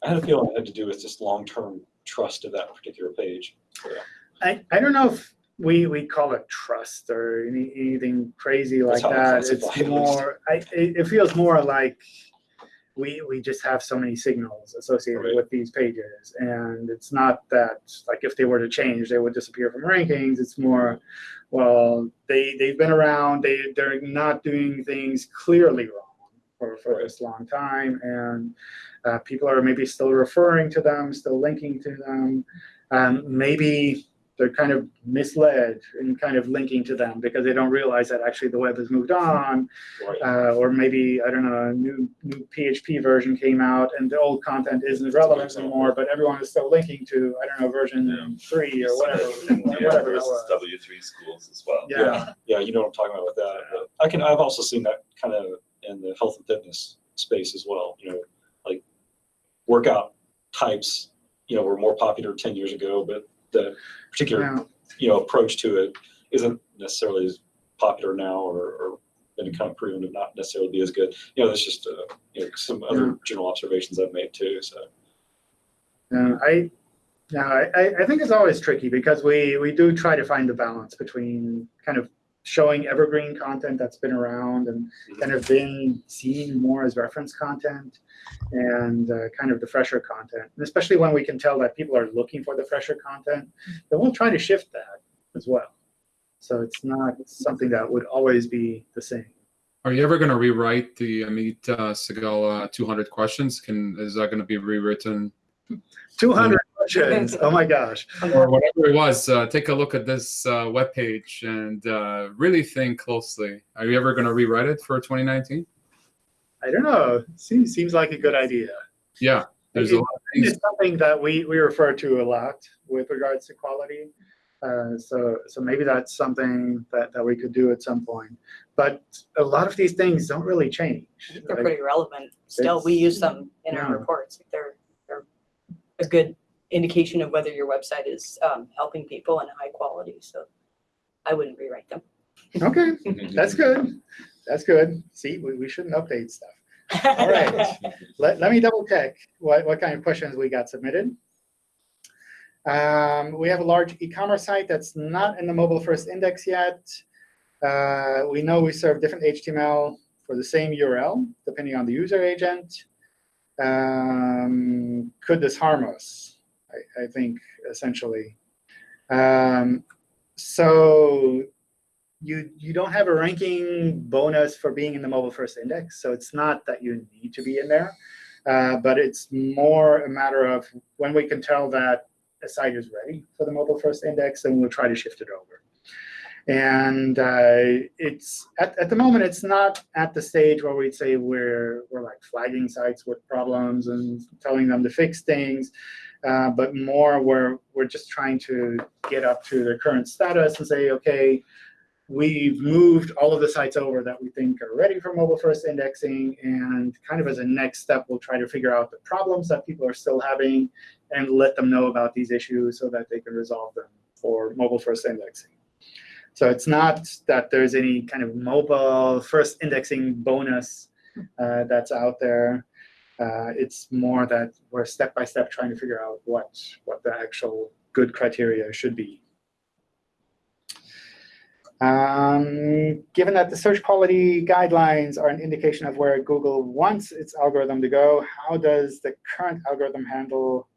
Speaker 7: I had a feeling it had to do with just long-term trust of that particular page. Yeah.
Speaker 1: I, I don't know if we we call it trust or any, anything crazy like
Speaker 7: That's how
Speaker 1: that. It's
Speaker 7: it, at least.
Speaker 1: more. I, it, it feels more like we we just have so many signals associated
Speaker 7: Right.
Speaker 1: with these pages, and it's not that like if they were to change, they would disappear from rankings. It's more, well, they they've been around. They they're not doing things clearly wrong for for
Speaker 7: Right.
Speaker 1: this long time, and uh, people are maybe still referring to them, still linking to them. Um, maybe they're kind of misled and kind of linking to them because they don't realize that actually the web has moved on,
Speaker 7: Right.
Speaker 1: uh, or maybe I don't know, a new new PHP version came out and the old content isn't relevant
Speaker 7: example.
Speaker 1: anymore, but everyone is still linking to I don't know version three or whatever,
Speaker 2: Yeah,
Speaker 1: whatever that
Speaker 2: versus. W three schools as well.
Speaker 1: Yeah.
Speaker 7: Yeah, you know what I'm talking about with that. But I can, I've also seen that kind of in the health and fitness space as well, you know, like workout types, you know, were more popular ten years ago, but the particular,
Speaker 1: Yeah.
Speaker 7: you know, approach to it isn't necessarily as popular now or, or been kind of proven to not necessarily be as good. You know, that's just, uh, you know, some other general observations I've made too, so.
Speaker 1: Yeah, I, no, I, I- I think it's always tricky because we, we do try to find the balance between kind of showing evergreen content that's been around and kind of been seen more as reference content and uh, kind of the fresher content. And especially when we can tell that people are looking for the fresher content, then we'll try to shift that as well. So it's not something that would always be the same.
Speaker 8: Are you ever going to rewrite the Amit uh, Singhal 200 questions? Can is that going to be rewritten
Speaker 1: 200 questions. Oh my gosh.
Speaker 8: or whatever it was? Uh, take a look at this uh, webpage and uh, really think closely. Are you ever going to rewrite it for 2019?
Speaker 1: I don't know. Seems, seems like a good idea.
Speaker 8: Yeah, there's a lot of things.
Speaker 1: It's something that we, we refer to a lot with regards to quality. Uh, so, so maybe that's something that, that we could do at some point. But a lot of these things don't really change.
Speaker 5: They're
Speaker 1: Like,
Speaker 5: pretty relevant. Still, we use them in our reports. They're, they're a good indication of whether your website is um, helping people and high quality. So I wouldn't rewrite them.
Speaker 1: Okay, that's good. That's good. See, we, we shouldn't update stuff. All right. Let, let me double check what, what kind of questions we got submitted. Um, we have a large e-commerce site that's not in the mobile first index yet. Uh, we know we serve different HTML for the same URL, depending on the user agent. Um, could this harm us? I, I think essentially. Um, so you you don't have a ranking bonus for being in the mobile first index, so it's not that you need to be in there, uh, but it's more a matter of when we can tell that a site is ready for the mobile first index, then we'll try to shift it over. And uh, it's at, at the moment, it's not at the stage where we'd say we're we're like flagging sites with problems and telling them to fix things, uh, but more where we're just trying to get up to their current status and say, okay, we've moved all of the sites over that we think are ready for mobile first indexing. And kind of as a next step, we'll try to figure out the problems that people are still having and let them know about these issues so that they can resolve them for mobile first indexing. So it's not that there's any kind of mobile first indexing bonus uh, that's out there. Uh, it's more that we're step by step trying to figure out what, what the actual good criteria should be. Um, given that the search quality guidelines are an indication of where Google wants its algorithm to go, how does the current algorithm handle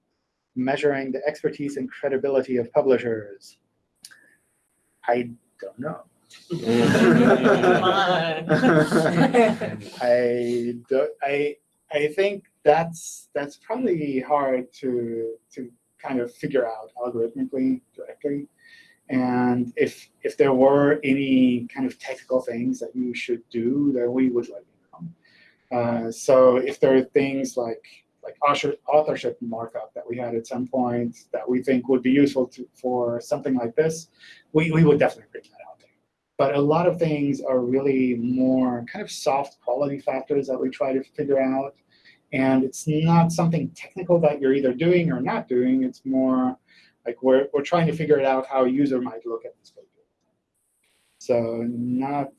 Speaker 1: measuring the expertise and credibility of publishers? I don't know. I don't, I I think that's that's probably hard to to kind of figure out algorithmically directly. And if if there were any kind of technical things that you should do, then we would let you know. Uh, so if there are things like like author- authorship markup that we had at some point that we think would be useful to, for something like this, we, we would definitely bring that out there. But a lot of things are really more kind of soft quality factors that we try to figure out. And it's not something technical that you're either doing or not doing. It's more like we're, we're trying to figure it out how a user might look at this paper. So not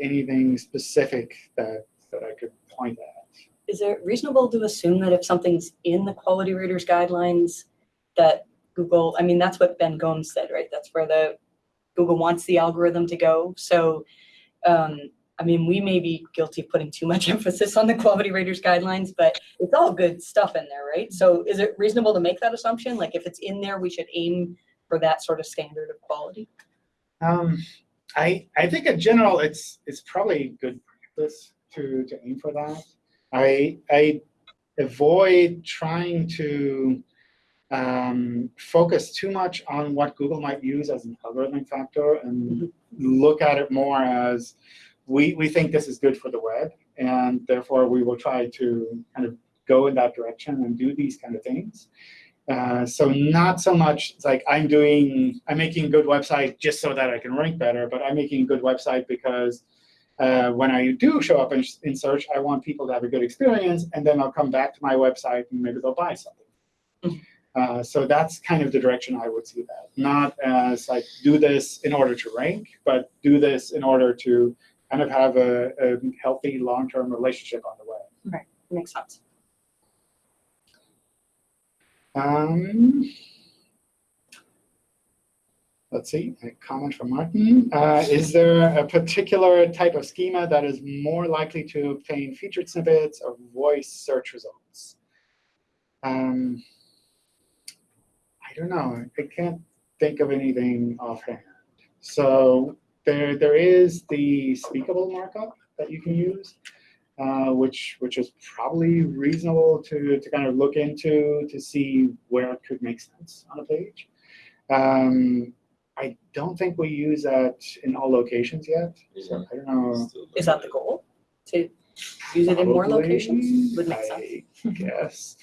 Speaker 1: anything specific that, that I could point at.
Speaker 5: Is it reasonable to assume that if something's in the quality raters guidelines, that Google, I mean, that's what Ben Gomes said, right? That's where the Google wants the algorithm to go. So, um, I mean, we may be guilty of putting too much emphasis on the quality raters guidelines, but it's all good stuff in there, right? So is it reasonable to make that assumption? Like if it's in there, we should aim for that sort of standard of quality?
Speaker 1: Um, I, I think in general, it's, it's probably good practice to, to aim for that. I, I avoid trying to um, focus too much on what Google might use as an algorithmic factor and look at it more as we, we think this is good for the web, and therefore we will try to kind of go in that direction and do these kind of things. Uh, so not so much like I'm doing, I'm making a good website just so that I can rank better, but I'm making a good website because uh, when I do show up in, in search, I want people to have a good experience, and then I'll come back to my website and maybe they'll buy something. Uh, so that's kind of the direction I would see that. Not as like do this in order to rank, but do this in order to kind of have a, a healthy long-term relationship on the way.
Speaker 5: Right, Makes sense.
Speaker 1: Um, let's see, a comment from Martin. Uh, is there a particular type of schema that is more likely to obtain featured snippets or voice search results? Um, I don't know. I can't think of anything offhand. So there, there is the speakable markup that you can use uh, which which is probably reasonable to, to kind of look into to see where it could make sense on a page. Um, I don't think we use that in all locations yet. So I don't know.
Speaker 5: Is that the goal? To use it in more locations? Would make sense.
Speaker 1: I guess.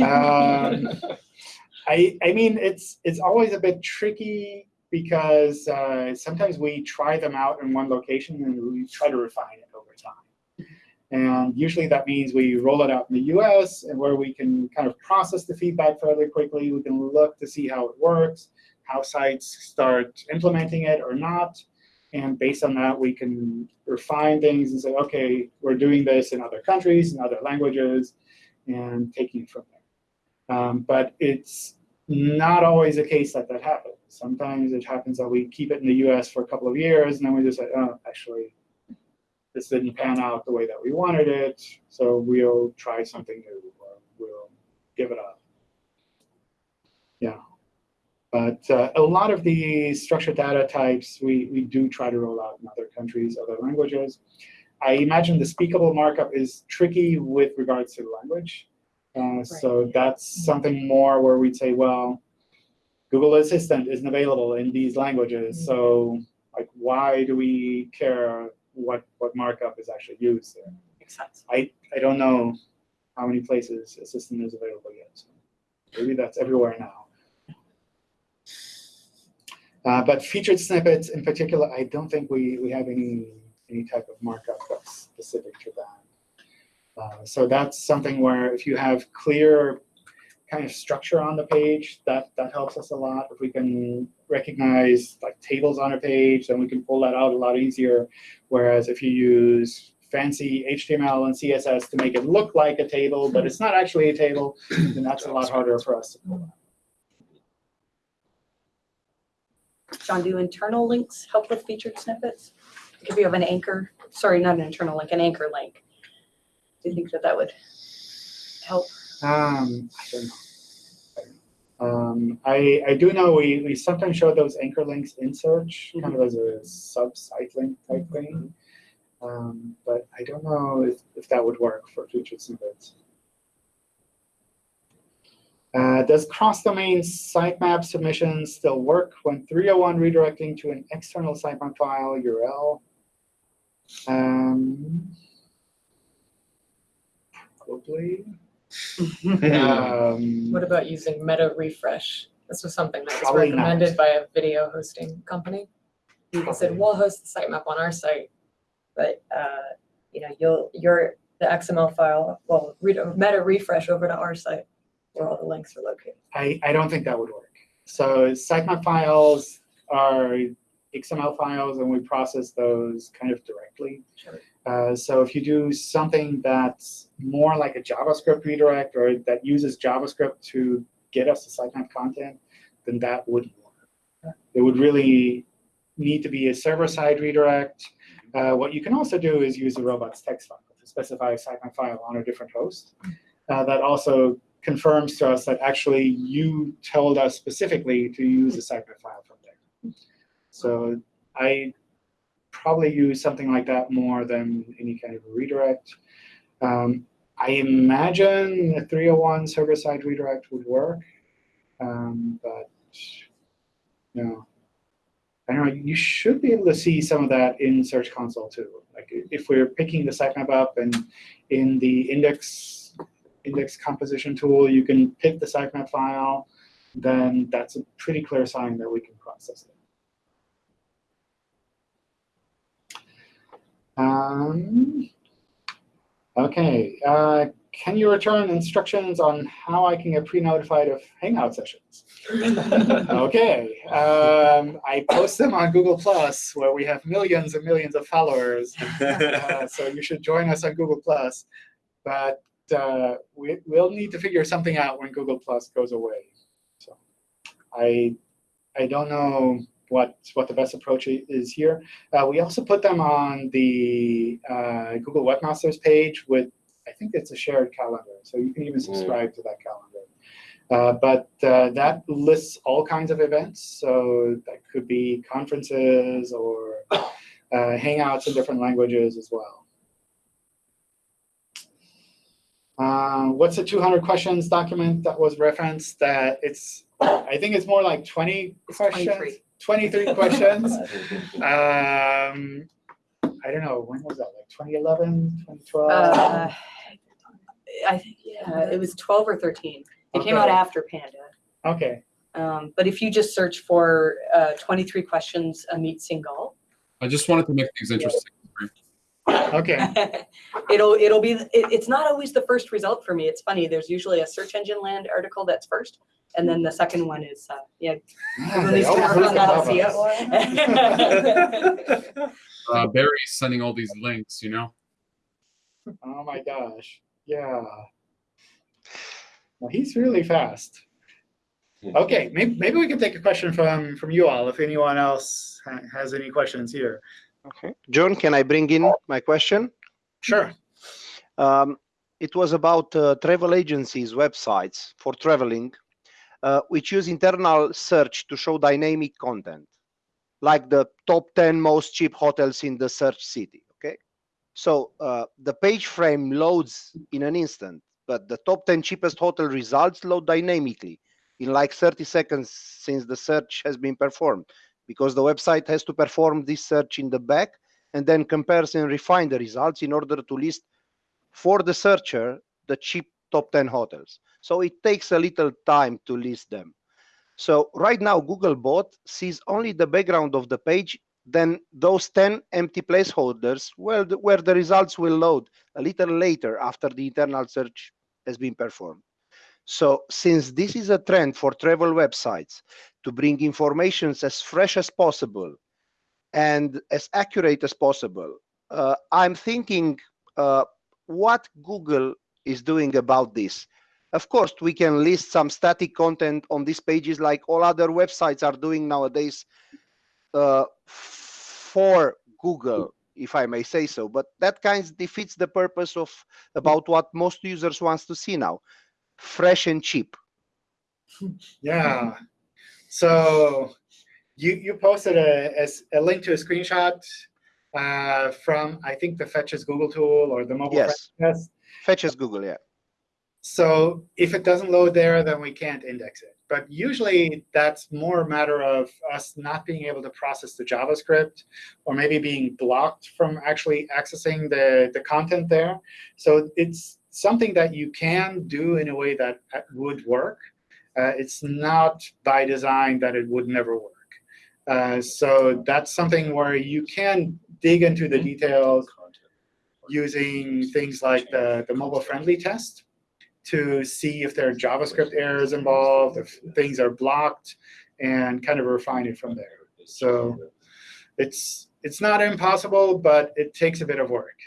Speaker 1: Um, I I mean, it's it's always a bit tricky because uh, sometimes we try them out in one location and we try to refine it over time. And usually that means we roll it out in the US and where we can kind of process the feedback fairly quickly. We can look to see how it works, how sites start implementing it or not. And based on that, we can refine things and say, OK, we're doing this in other countries, in other languages, and taking it from there. Um, but it's not always the case that that happens. Sometimes it happens that we keep it in the US for a couple of years, and then we just say, oh, actually, this didn't pan out the way that we wanted it, so we'll try something new, or we'll give it up. Yeah. But uh, a lot of the structured data types, we, we do try to roll out in other countries, other languages. I imagine the speakable markup is tricky with regards to the language. Uh, So that's something more where we'd say, well, Google Assistant isn't available in these languages. So like, why do we care what, what markup is actually used there?
Speaker 5: Makes sense.
Speaker 1: I, I don't know how many places Assistant is available yet. So maybe that's everywhere now. Uh, but featured snippets in particular, I don't think we, we have any, any type of markup that's specific to that. Uh, so that's something where if you have clear kind of structure on the page, that, that helps us a lot. If we can recognize like tables on a page, then we can pull that out a lot easier. Whereas if you use fancy HTML and CSS to make it look like a table, but it's not actually a table, then that's a lot harder for us to pull out.
Speaker 5: John, do internal links help with featured snippets? If you have an anchor, sorry, not an internal link, an anchor link. Do you think that that would help?
Speaker 1: Um, I don't know. I don't know. Um, I, I do know we, we sometimes show those anchor links in search, kind of as a sub-site link type thing. Um, but I don't know if, if that would work for featured snippets. Uh, does cross-domain sitemap submission still work when 301 redirecting to an external sitemap file URL? Um, probably. Um,
Speaker 6: What about using meta refresh? This was something that was
Speaker 1: Probably not.
Speaker 6: recommended by a video hosting company. They said, we'll host the sitemap on our site, but, uh, you know, you'll, your, the XML file, well, read, a meta refresh over to our site where all the links are located.
Speaker 1: I, I don't think that would work. So sitemap files are XML files, and we process those kind of directly.
Speaker 6: Sure.
Speaker 1: Uh, so if you do something that's more like a JavaScript redirect or that uses JavaScript to get us the sitemap content, then that wouldn't work. It would really need to be a server-side redirect. Uh, what you can also do is use a robots text file to specify a sitemap file on a different host. Uh, that also confirms to us that actually you told us specifically to use a sitemap file from there. So I probably use something like that more than any kind of redirect. Um, I imagine a 301 server-side redirect would work, um, but no. I don't know, you should be able to see some of that in Search Console too. Like if we're picking the sitemap up and in the index index composition tool, you can pick the sitemap file, then that's a pretty clear sign that we can process it. Um, okay, uh, can you return instructions on how I can get pre-notified of Hangout sessions? okay, um, I post them on Google Plus, where we have millions and millions of followers. Uh, so you should join us on Google Plus. But uh, we, we'll need to figure something out when Google Plus goes away. So I I don't know what what the best approach is here. Uh, we also put them on the uh, Google Webmasters page with I think it's a shared calendar, so you can even subscribe to that calendar. Uh, but uh, that lists all kinds of events, so that could be conferences or uh, hangouts in different languages as well. Uh, what's the 200 questions document that was referenced? That it's, I think it's more like 20
Speaker 5: It's
Speaker 1: questions.
Speaker 5: 23.
Speaker 1: 23 questions. Um, I don't know, when was that, like 2011, 2012?
Speaker 5: Uh, I think, yeah, it was 12 or 13. It came out after Panda.
Speaker 1: Okay,
Speaker 5: Um, But if you just search for uh, 23 questions, Amit Singhal,
Speaker 8: I just wanted to make things interesting.
Speaker 1: okay,
Speaker 5: it'll, it'll be, it, it's not always the first result for me. It's funny, there's usually a search engine land article that's first, and then the second one is, uh, yeah.
Speaker 1: Ah,
Speaker 5: needs to work on that,
Speaker 1: above
Speaker 5: see
Speaker 1: us.
Speaker 5: it?
Speaker 8: Uh, Barry's sending all these links, you know.
Speaker 1: Oh my gosh, yeah. Well, he's really fast. Okay, maybe, maybe we can take a question from, from you all, if anyone else ha- has any questions here.
Speaker 10: Okay. John, can I bring in my question?
Speaker 1: Sure.
Speaker 10: Um, it was about uh, travel agencies' websites for traveling, uh, which use internal search to show dynamic content, like the top 10 most cheap hotels in the search city. Okay. So uh, the page frame loads in an instant, but the top 10 cheapest hotel results load dynamically in like 30 seconds since the search has been performed, because the website has to perform this search in the back and then compares and refine the results in order to list for the searcher the cheap top 10 hotels. So it takes a little time to list them. So right now, Googlebot sees only the background of the page, then those 10 empty placeholders where the, where the results will load a little later after the internal search has been performed. So since this is a trend for travel websites to bring informations as fresh as possible and as accurate as possible, uh, I'm thinking uh, what Google is doing about this. Of course, we can list some static content on these pages like all other websites are doing nowadays uh, for Google, if I may say so. But that kind of defeats the purpose of about what most users wants to see now, fresh and cheap.
Speaker 1: Yeah. So you, you posted a, as a link to a screenshot uh, from, I think, the Fetch as Google tool or the mobile
Speaker 10: Yes.
Speaker 1: friend test.
Speaker 10: Fetch as Google, yeah.
Speaker 1: So if it doesn't load there, then we can't index it. But usually that's more a matter of us not being able to process the JavaScript or maybe being blocked from actually accessing the, the content there. So it's something that you can do in a way that uh, would work. Uh, it's not by design that it would never work. Uh, so that's something where you can dig into the details using things like the, the mobile friendly test to see if there are JavaScript errors involved, if things are blocked, and kind of refine it from there. So it's it's not impossible, but it takes a bit of work.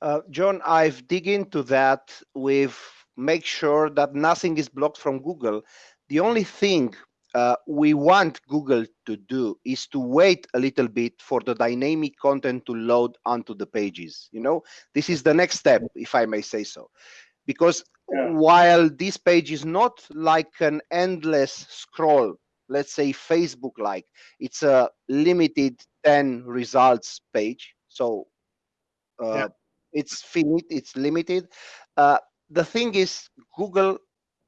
Speaker 10: Uh, John, I've dig into that with make sure that nothing is blocked from Google. The only thing uh, we want Google to do is to wait a little bit for the dynamic content to load onto the pages. You know, this is the next step, if I may say so. Because
Speaker 2: Yeah.
Speaker 10: while this page is not like an endless scroll, let's say Facebook like, it's a limited 10 results page. So uh,
Speaker 1: Yeah.
Speaker 10: it's finite, it's limited. Uh, the thing is, Google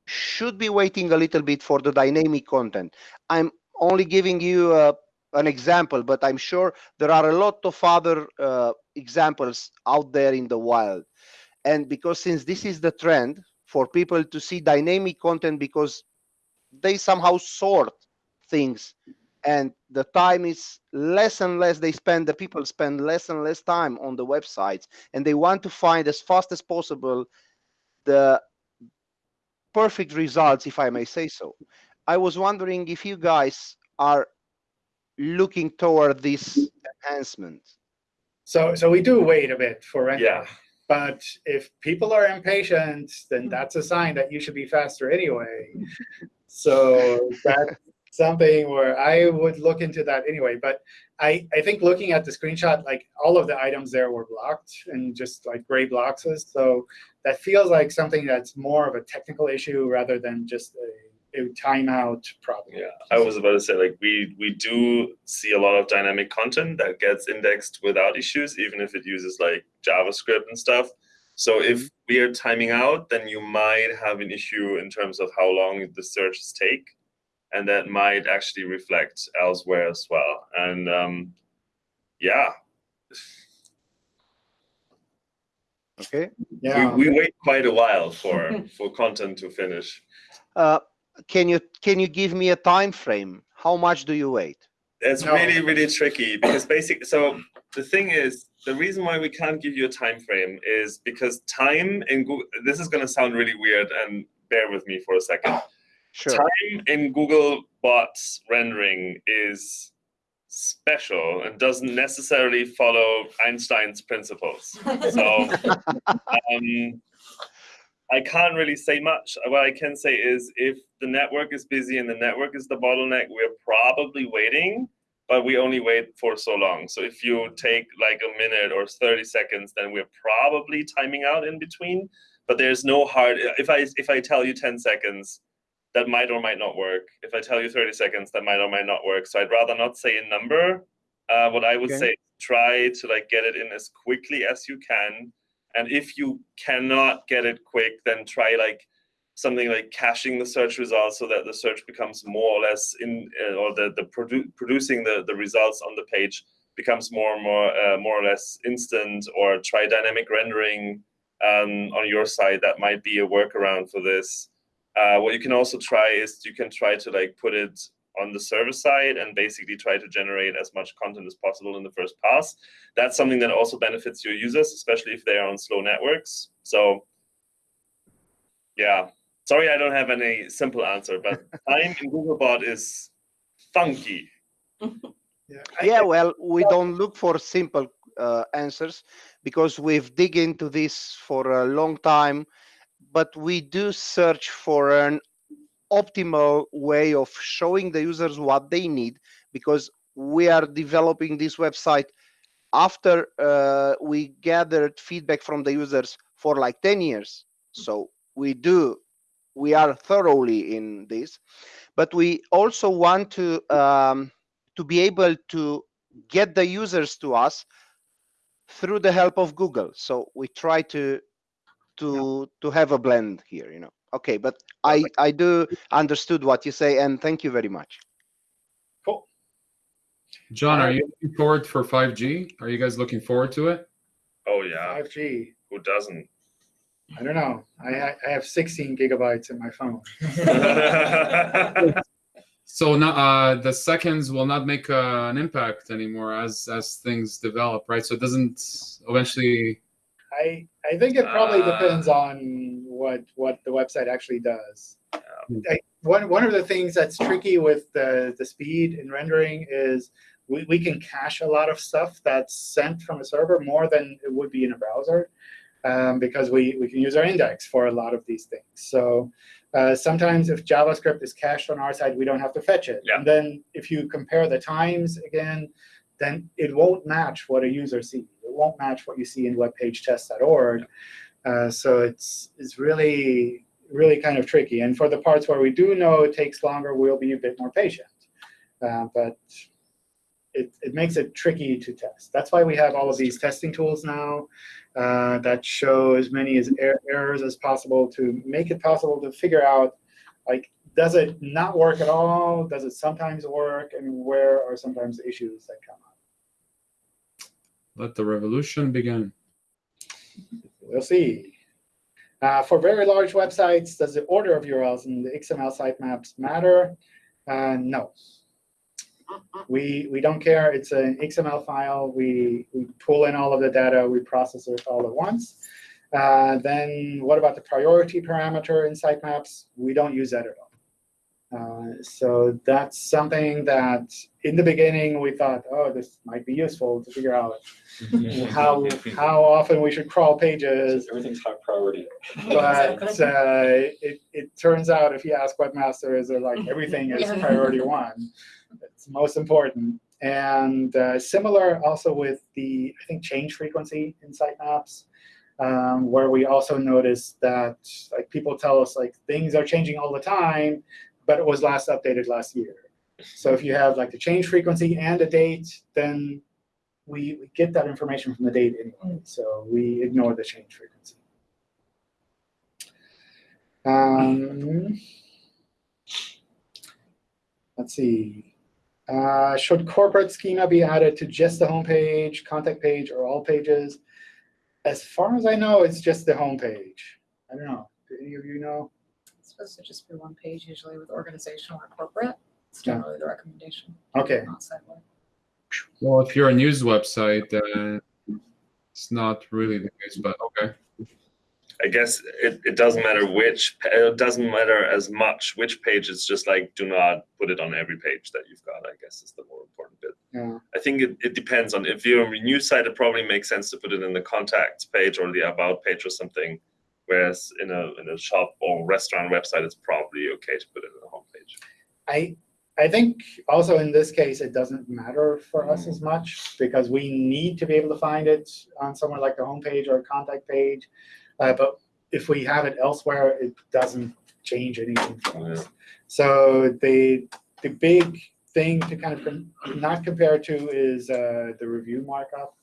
Speaker 10: should be waiting a little bit for the dynamic content. I'm only giving you uh, an example, but I'm sure there are a lot of other uh, examples out there in the wild. And because since this is the trend for people to see dynamic content because they somehow sort things and the time is less and less they spend the people spend less and less time on the websites and they want to find as fast as possible the perfect results if i may say so i was wondering if you guys are looking toward this enhancement
Speaker 1: So, so we do wait a bit for rendering.
Speaker 2: Yeah.
Speaker 1: But if people are impatient, then hmm. that's a sign that you should be faster anyway. So that's something where I would look into that anyway. But I, I think looking at the screenshot, like all of the items there were blocked and just like gray boxes. So that feels like something that's more of a technical issue rather than just a, a timeout problem.
Speaker 2: Yeah, I was about to say like we we do see a lot of dynamic content that gets indexed without issues, even if it uses like JavaScript and stuff. So if mm-hmm. we are timing out, then you might have an issue in terms of how long the searches take, and that might actually reflect elsewhere as well. And um, yeah,
Speaker 10: okay
Speaker 1: Yeah.
Speaker 2: we, we wait quite a while for for content to finish.
Speaker 10: uh, can you can you give me a time frame how much do you wait
Speaker 2: It's
Speaker 1: No.
Speaker 2: really, really tricky because basically, so the thing is, the reason why we can't give you a time frame is because time in Google, this is going to sound really weird and bear with me for a second.
Speaker 10: Sure
Speaker 2: Time in Google bots rendering is special and doesn't necessarily follow Einstein's principles. So um, I can't really say much. What I can say is if the network is busy and the network is the bottleneck, we're probably waiting, but we only wait for so long. So if you take like a minute or 30 seconds, then we're probably timing out in between. But there's no hard if I if I tell you 10 seconds, that might or might not work. If I tell you 30 seconds, that might or might not work. So I'd rather not say a number. Uh, what I would
Speaker 10: Okay.
Speaker 2: say, try to like get it in as quickly as you can. And if you cannot get it quick, then try like something like caching the search results so that the search becomes more or less in, uh, or the, the produ- producing the, the results on the page becomes more and more, uh, more or less instant or try dynamic rendering um, on your side. That might be a workaround for this. Uh, what you can also try is you can try to like put it on the server side and basically try to generate as much content as possible in the first pass. That's something that also benefits your users, especially if they are on slow networks. So yeah, sorry I don't have any simple answer, but time in Googlebot is funky.
Speaker 1: Yeah.
Speaker 10: Yeah well we don't look for simple uh, answers because we've dig into this for a long time but we do search for an optimal way of showing the users what they need because we are developing this website after uh, we gathered feedback from the users for like 10 years so we do we are thoroughly in this but we also want to um, to be able to get the users to us through the help of Google. So we try to to to have a blend here, you know. Okay, but I I do understood what you say and thank you very much.
Speaker 1: Cool.
Speaker 8: John, are you looking forward for 5G? Are you guys looking forward to it?
Speaker 2: Oh yeah,
Speaker 1: 5G.
Speaker 2: who doesn't?
Speaker 1: I don't know. I, I have 16 gigabytes in my phone.
Speaker 8: So now uh, the seconds will not make uh, an impact anymore as as things develop, right? So it doesn't eventually.
Speaker 1: I I think it probably
Speaker 2: Uh,
Speaker 1: depends on what what the website actually does. I, one one of the things that's tricky with the the speed in rendering is we, we can cache a lot of stuff that's sent from a server more than it would be in a browser. um, because we, we can use our index for a lot of these things. So uh, sometimes if JavaScript is cached on our side, we don't have to fetch it.
Speaker 2: Yeah.
Speaker 1: And then if you compare the times again, then it won't match what a user sees. It won't match what you see in webpagetest.org. Uh, so it's, it's really, really kind of tricky. And for the parts where we do know it takes longer, we'll be a bit more patient. Uh, but it, it makes it tricky to test. That's why we have all of these testing tools now uh, that show as many as er errors as possible to make it possible to figure out, like, does it not work at all? Does it sometimes work? And where are sometimes the issues that come up?
Speaker 8: Let the revolution begin.
Speaker 1: We'll see. Uh, for very large websites, does the order of URLs in the XML sitemaps matter? Uh, no. We, we don't care. It's an XML file. We, we pull in all of the data. We process it all at once. Uh, then what about the priority parameter in sitemaps? We don't use that at all. Uh, so that's something that in the beginning we thought, oh, this might be useful to figure out how, how often we should crawl pages.
Speaker 7: Everything's high priority.
Speaker 1: But uh, it, it turns out if you ask webmasters, they're like, everything is
Speaker 6: Yeah.
Speaker 1: priority one. It's most important. And uh, similar also with the, I think, change frequency in sitemaps, um, where we also noticed that like people tell us like things are changing all the time, but it was last updated last year. So if you have like the change frequency and a date, then we, we get that information from the date anyway. So we ignore the change frequency. Um, let's see. Uh, should corporate schema be added to just the homepage, contact page, or all pages? As far as I know, it's just the homepage. I don't know. Do any of you know?
Speaker 6: It's supposed to just be one page, usually with organizational or corporate. It's
Speaker 1: Yeah.
Speaker 6: generally the recommendation,
Speaker 1: OK.
Speaker 6: not sidewalk.
Speaker 8: Well, if you're a news website, then it's not really the case, but okay.
Speaker 2: I guess it, it doesn't matter which, pa- it doesn't matter as much which page, it's just like, do not put it on every page that you've got, I guess is the more important bit.
Speaker 1: Yeah.
Speaker 2: I think it, it depends on, if you're on a news site, it probably makes sense to put it in the contact page or the about page or something. Whereas in a, in a shop or restaurant website, it's probably okay to put it in the homepage.
Speaker 1: I I think also in this case, it doesn't matter for us as much because we need to be able to find it on somewhere like the homepage or a contact page. Uh, but if we have it elsewhere, it doesn't change anything for us. So the the big thing to kind of com not compare to is uh, the review markup,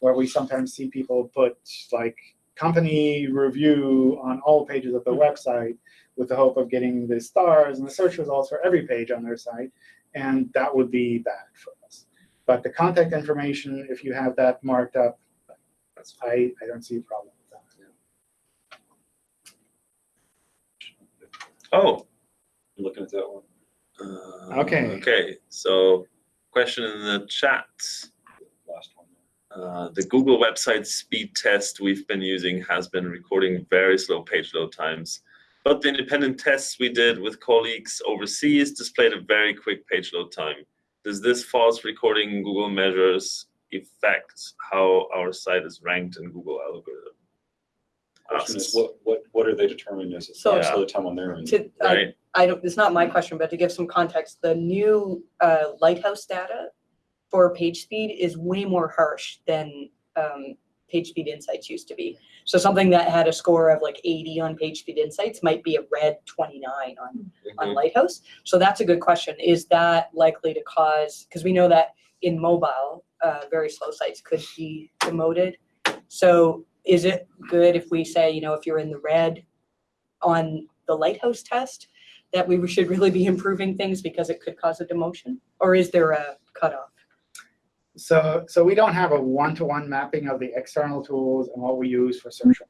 Speaker 1: where we sometimes see people put like company review on all pages of the website with the hope of getting the stars and the search results for every page on their site. And that would be bad for us. But the contact information, if you have that marked up,
Speaker 2: That's
Speaker 1: I, I don't see a problem with that.
Speaker 2: Oh.
Speaker 7: Looking at that one.
Speaker 2: uh,
Speaker 1: Okay.
Speaker 2: Okay, so question in the chat.
Speaker 7: Last one.
Speaker 2: Uh, the Google website speed test we've been using has been recording very slow page load times. But the independent tests we did with colleagues overseas displayed a very quick page load time. Does this false recording Google measures affect how our site is ranked in Google algorithm?
Speaker 7: Question is, what, what, what are they determining as
Speaker 5: So-
Speaker 7: a slow time on their end?
Speaker 5: To, I,
Speaker 2: Right,
Speaker 5: I don't, it's not my question, but to give some context, the new uh, Lighthouse data for page speed is way more harsh than um, page speed insights used to be. So something that had a score of like 80 on page speed insights might be a red 29 on on
Speaker 2: Mhm.
Speaker 5: Lighthouse. So that's a good question. Is that likely to cause, because we know that in mobile, uh, very slow sites could be demoted. So is it good if we say, you know, if you're in the red on the Lighthouse test, that we should really be improving things because it could cause a demotion? Or is there a cutoff?
Speaker 1: So, so we don't have a one-to-one mapping of the external tools and what we use for search.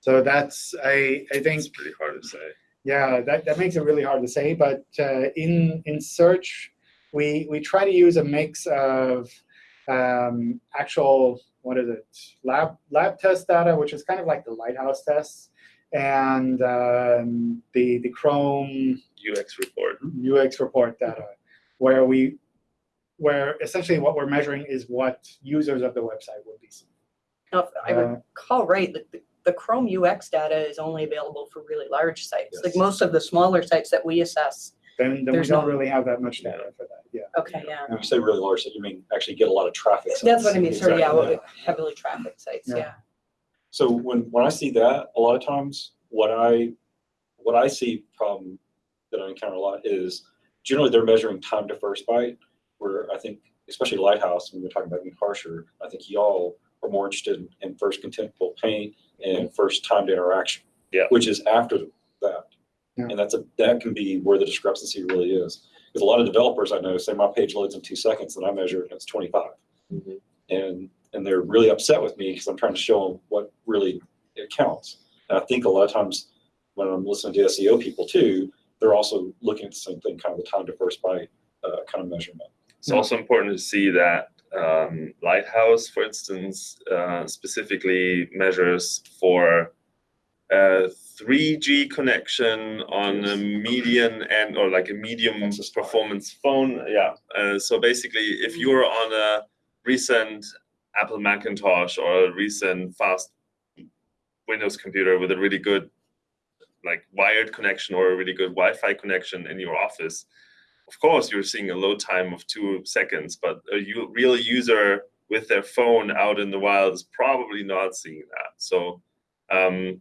Speaker 1: So that's, I, I think,
Speaker 2: it's pretty hard to say.
Speaker 1: Yeah, that, that makes it really hard to say. But uh, in in search, we we try to use a mix of um, actual what is it lab lab test data, which is kind of like the Lighthouse tests, and um, the the Chrome
Speaker 2: UX report.
Speaker 1: UX report data, where we where essentially what we're measuring is what users of the website would be seeing.
Speaker 5: Now, if I
Speaker 1: Uh,
Speaker 5: recall right, the, the- the Chrome UX data is only available for really large sites. Like most of the smaller sites that we assess.
Speaker 1: Then, then we
Speaker 5: There's
Speaker 1: don't
Speaker 5: no-
Speaker 1: really have that much data for that, yeah.
Speaker 5: Okay, yeah.
Speaker 7: When you say really large, you mean actually get a lot of traffic.
Speaker 5: That's what I mean, sorry, yeah,
Speaker 7: Exactly.
Speaker 5: heavily trafficked sites,
Speaker 1: Yeah.
Speaker 5: yeah.
Speaker 7: So when, when I see that, a lot of times, what I, what I see problem that I encounter a lot is generally they're measuring time to first byte, where I think, especially Lighthouse, when we're talking about being harsher, I think y'all are more interested in- in first contentful paint and first time to interaction.
Speaker 2: Yeah.
Speaker 7: Which is after that.
Speaker 1: Yeah.
Speaker 7: And that's a, that can be where the discrepancy really is. Because a lot of developers I know say my page loads in two seconds and I measure it and it's twenty-five.
Speaker 2: Mhm.
Speaker 7: And, and they're really upset with me because I'm trying to show them what really it counts. And I think a lot of times when I'm listening to SEO people too, they're also looking at the same thing, kind of the time to first byte uh, kind of measurement.
Speaker 2: It's also important to see that um, Lighthouse, for instance, uh, specifically measures for a 3G connection on a median and or like a medium performance phone. Yeah. Uh, so basically, if you're on a recent Apple Macintosh or a recent fast Windows computer with a really good like wired connection or a really good Wi-Fi connection in your office, of course you're seeing a load time of two seconds, but a real user with their phone out in the wild is probably not seeing that. So um,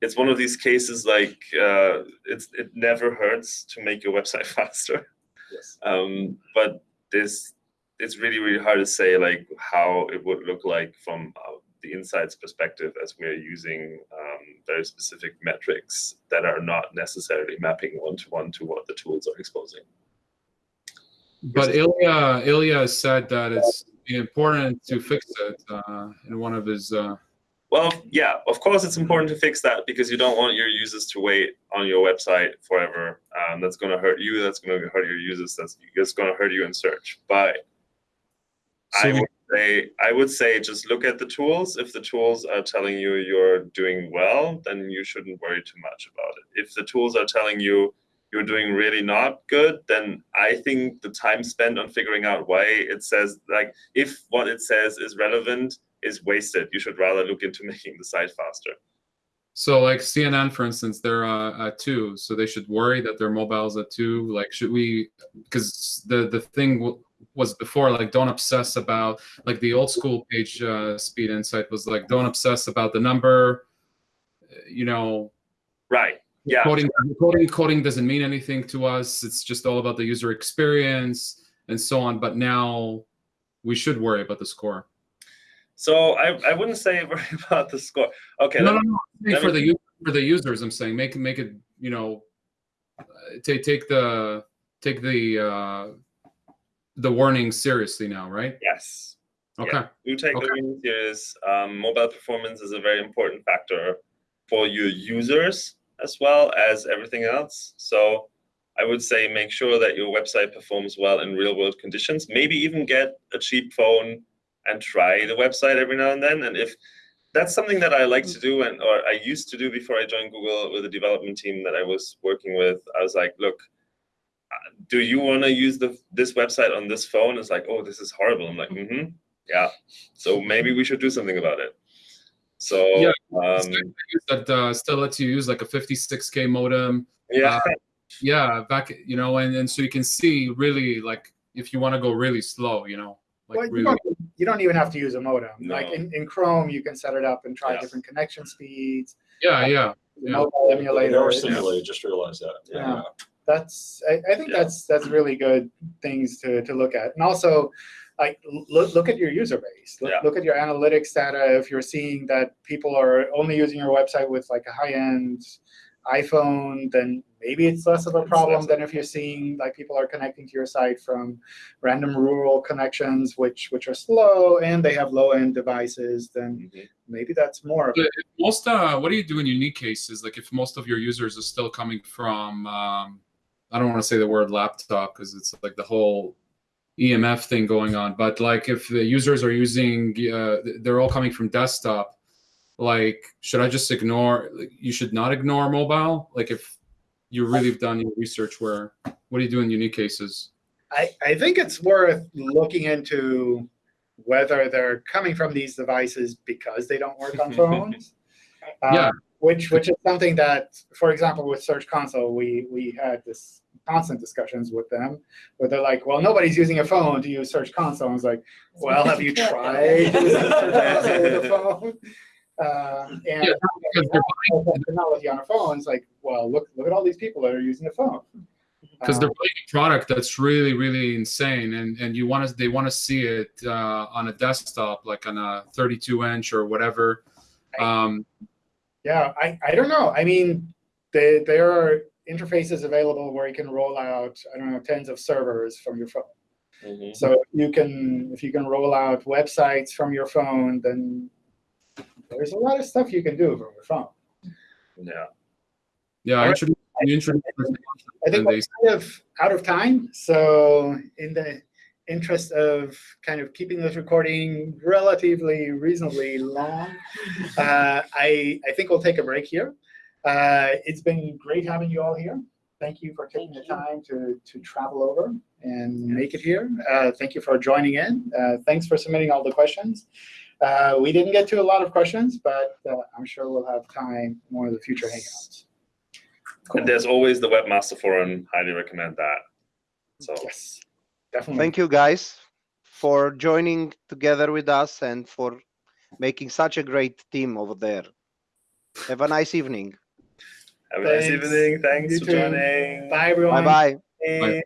Speaker 2: it's one of these cases like uh, it's it never hurts to make your website faster.
Speaker 7: Yes.
Speaker 2: Um, but this it's really really hard to say like how it would look like from uh, the insights perspective as we're using um, very specific metrics that are not necessarily mapping one to one to what the tools are exposing.
Speaker 8: But Ilya, Ilya said that it's important to fix it uh, in one of his. Uh,
Speaker 2: Well, yeah, of course it's important to fix that because you don't want your users to wait on your website forever. Um, that's going to hurt you. That's going to hurt your users. That's it's going to hurt you in search. But I would say I would say just look at the tools. If the tools are telling you you're doing well, then you shouldn't worry too much about it. If the tools are telling you you're doing really not good, then I think the time spent on figuring out why it says like if what it says is relevant is wasted. You should rather look into making the site faster.
Speaker 8: so, like CNN, for instance, they're uh, at two, so they should worry that their mobile's at two. Like, should we? Because the the thing w- was before, like, don't obsess about like the old school page uh, speed insight was like, don't obsess about the number. uh, You know,
Speaker 2: Right. Yeah.
Speaker 8: coding coding coding doesn't mean anything to us it's just all about the user experience and so on but now we should worry about the score
Speaker 2: So I, I wouldn't say worry about the score. Okay.
Speaker 8: no,
Speaker 2: let
Speaker 8: no,
Speaker 2: me-
Speaker 8: no. for the for the users i'm saying make make it you know uh, take take the take the uh the warning seriously now right
Speaker 2: Yes.
Speaker 8: okay
Speaker 2: You take
Speaker 8: Okay.
Speaker 2: the warning serious. Um, mobile performance is a very important factor for your users as well as everything else. So I would say make sure that your website performs well in real world conditions. Maybe even get a cheap phone and try the website every now and then. And if that's something that I like to do and or I used to do before I joined Google with the development team that I was working with, I was like, look, uh, do you want to use the this website on this phone? It's like, oh, this is horrible. I'm like, mm-hmm. Yeah. So maybe we should do something about it. So
Speaker 8: Yeah,
Speaker 2: um,
Speaker 8: that uh, still lets you use like a 56k modem
Speaker 2: yeah,
Speaker 8: Uh, yeah back you know and, and so you can see really like if you want to go really slow you know like
Speaker 1: Well, you, don't, you don't even have to use a modem. Like in, in Chrome, you can set it up and try
Speaker 2: Yeah.
Speaker 1: different connection speeds.
Speaker 8: yeah yeah
Speaker 1: the
Speaker 8: Yeah.
Speaker 1: Mobile
Speaker 7: They
Speaker 1: emulator.
Speaker 7: are
Speaker 1: it's-
Speaker 7: simulated, just realize that.
Speaker 1: Yeah. that's I, I think
Speaker 2: Yeah.
Speaker 1: that's that's really good things to, to look at and also like look, look at your user base look,
Speaker 2: Yeah.
Speaker 1: look at your analytics data if you're seeing that people are only using your website with like a high-end iphone then maybe it's less of a problem than if you're seeing like people are connecting to your site from random rural connections which which are slow and they have low-end devices then
Speaker 2: Mhm.
Speaker 1: maybe that's more of
Speaker 8: most uh what do you do in unique cases like if most of your users are still coming from um i don't want to say the word laptop because it's like the whole emf thing going on but like if the users are using uh they're all coming from desktop like should i just ignore like, you should not ignore mobile like if you really have done your research where what do you do in unique cases
Speaker 1: I, I think it's worth looking into whether they're coming from these devices because they don't work on phones. uh,
Speaker 8: Yeah.
Speaker 1: Which, which is something that, for example, with Search Console, we, we had this constant discussions with them where they're like, well, nobody's using a phone to use Search Console. I was like, well, have you tried using Search with a phone? Uh, and
Speaker 8: Yeah, because they're buying
Speaker 1: technology on a phone, it's like, well, look, look at all these people that are using a phone.
Speaker 8: because they're buying a product that's really really insane and and you want to they want to see it uh, on a desktop like on a 32 inch or whatever um,
Speaker 1: Yeah, I, I don't know. I mean, they there are interfaces available where you can roll out, I don't know, tens of servers from your phone.
Speaker 2: Mhm.
Speaker 1: So if you can, if you can roll out websites from your phone, then there's a lot of stuff you can do from your phone.
Speaker 2: Yeah.
Speaker 8: yeah I introduced, you introduced
Speaker 1: I think we're kind of out of time. So in the interest of kind of keeping this recording relatively reasonably long, uh, I, I think we'll take a break here. Uh, it's been great having you all here. Thank you for taking the time to, to travel over and make it here. Uh, thank you for joining in. Uh, thanks for submitting all the questions. Uh, we didn't get to a lot of questions, but uh, I'm sure we'll have time in one of the future hangouts.
Speaker 2: And there's always the Webmaster Forum. Highly recommend that. So
Speaker 1: Yes, definitely.
Speaker 10: Thank you guys for joining together with us and for making such a great team over there. Have a nice evening.
Speaker 2: Have a nice
Speaker 1: Thanks.
Speaker 2: evening. Thanks
Speaker 1: You
Speaker 2: for
Speaker 1: too.
Speaker 2: joining.
Speaker 1: Bye, everyone.
Speaker 10: Bye bye.
Speaker 2: Bye.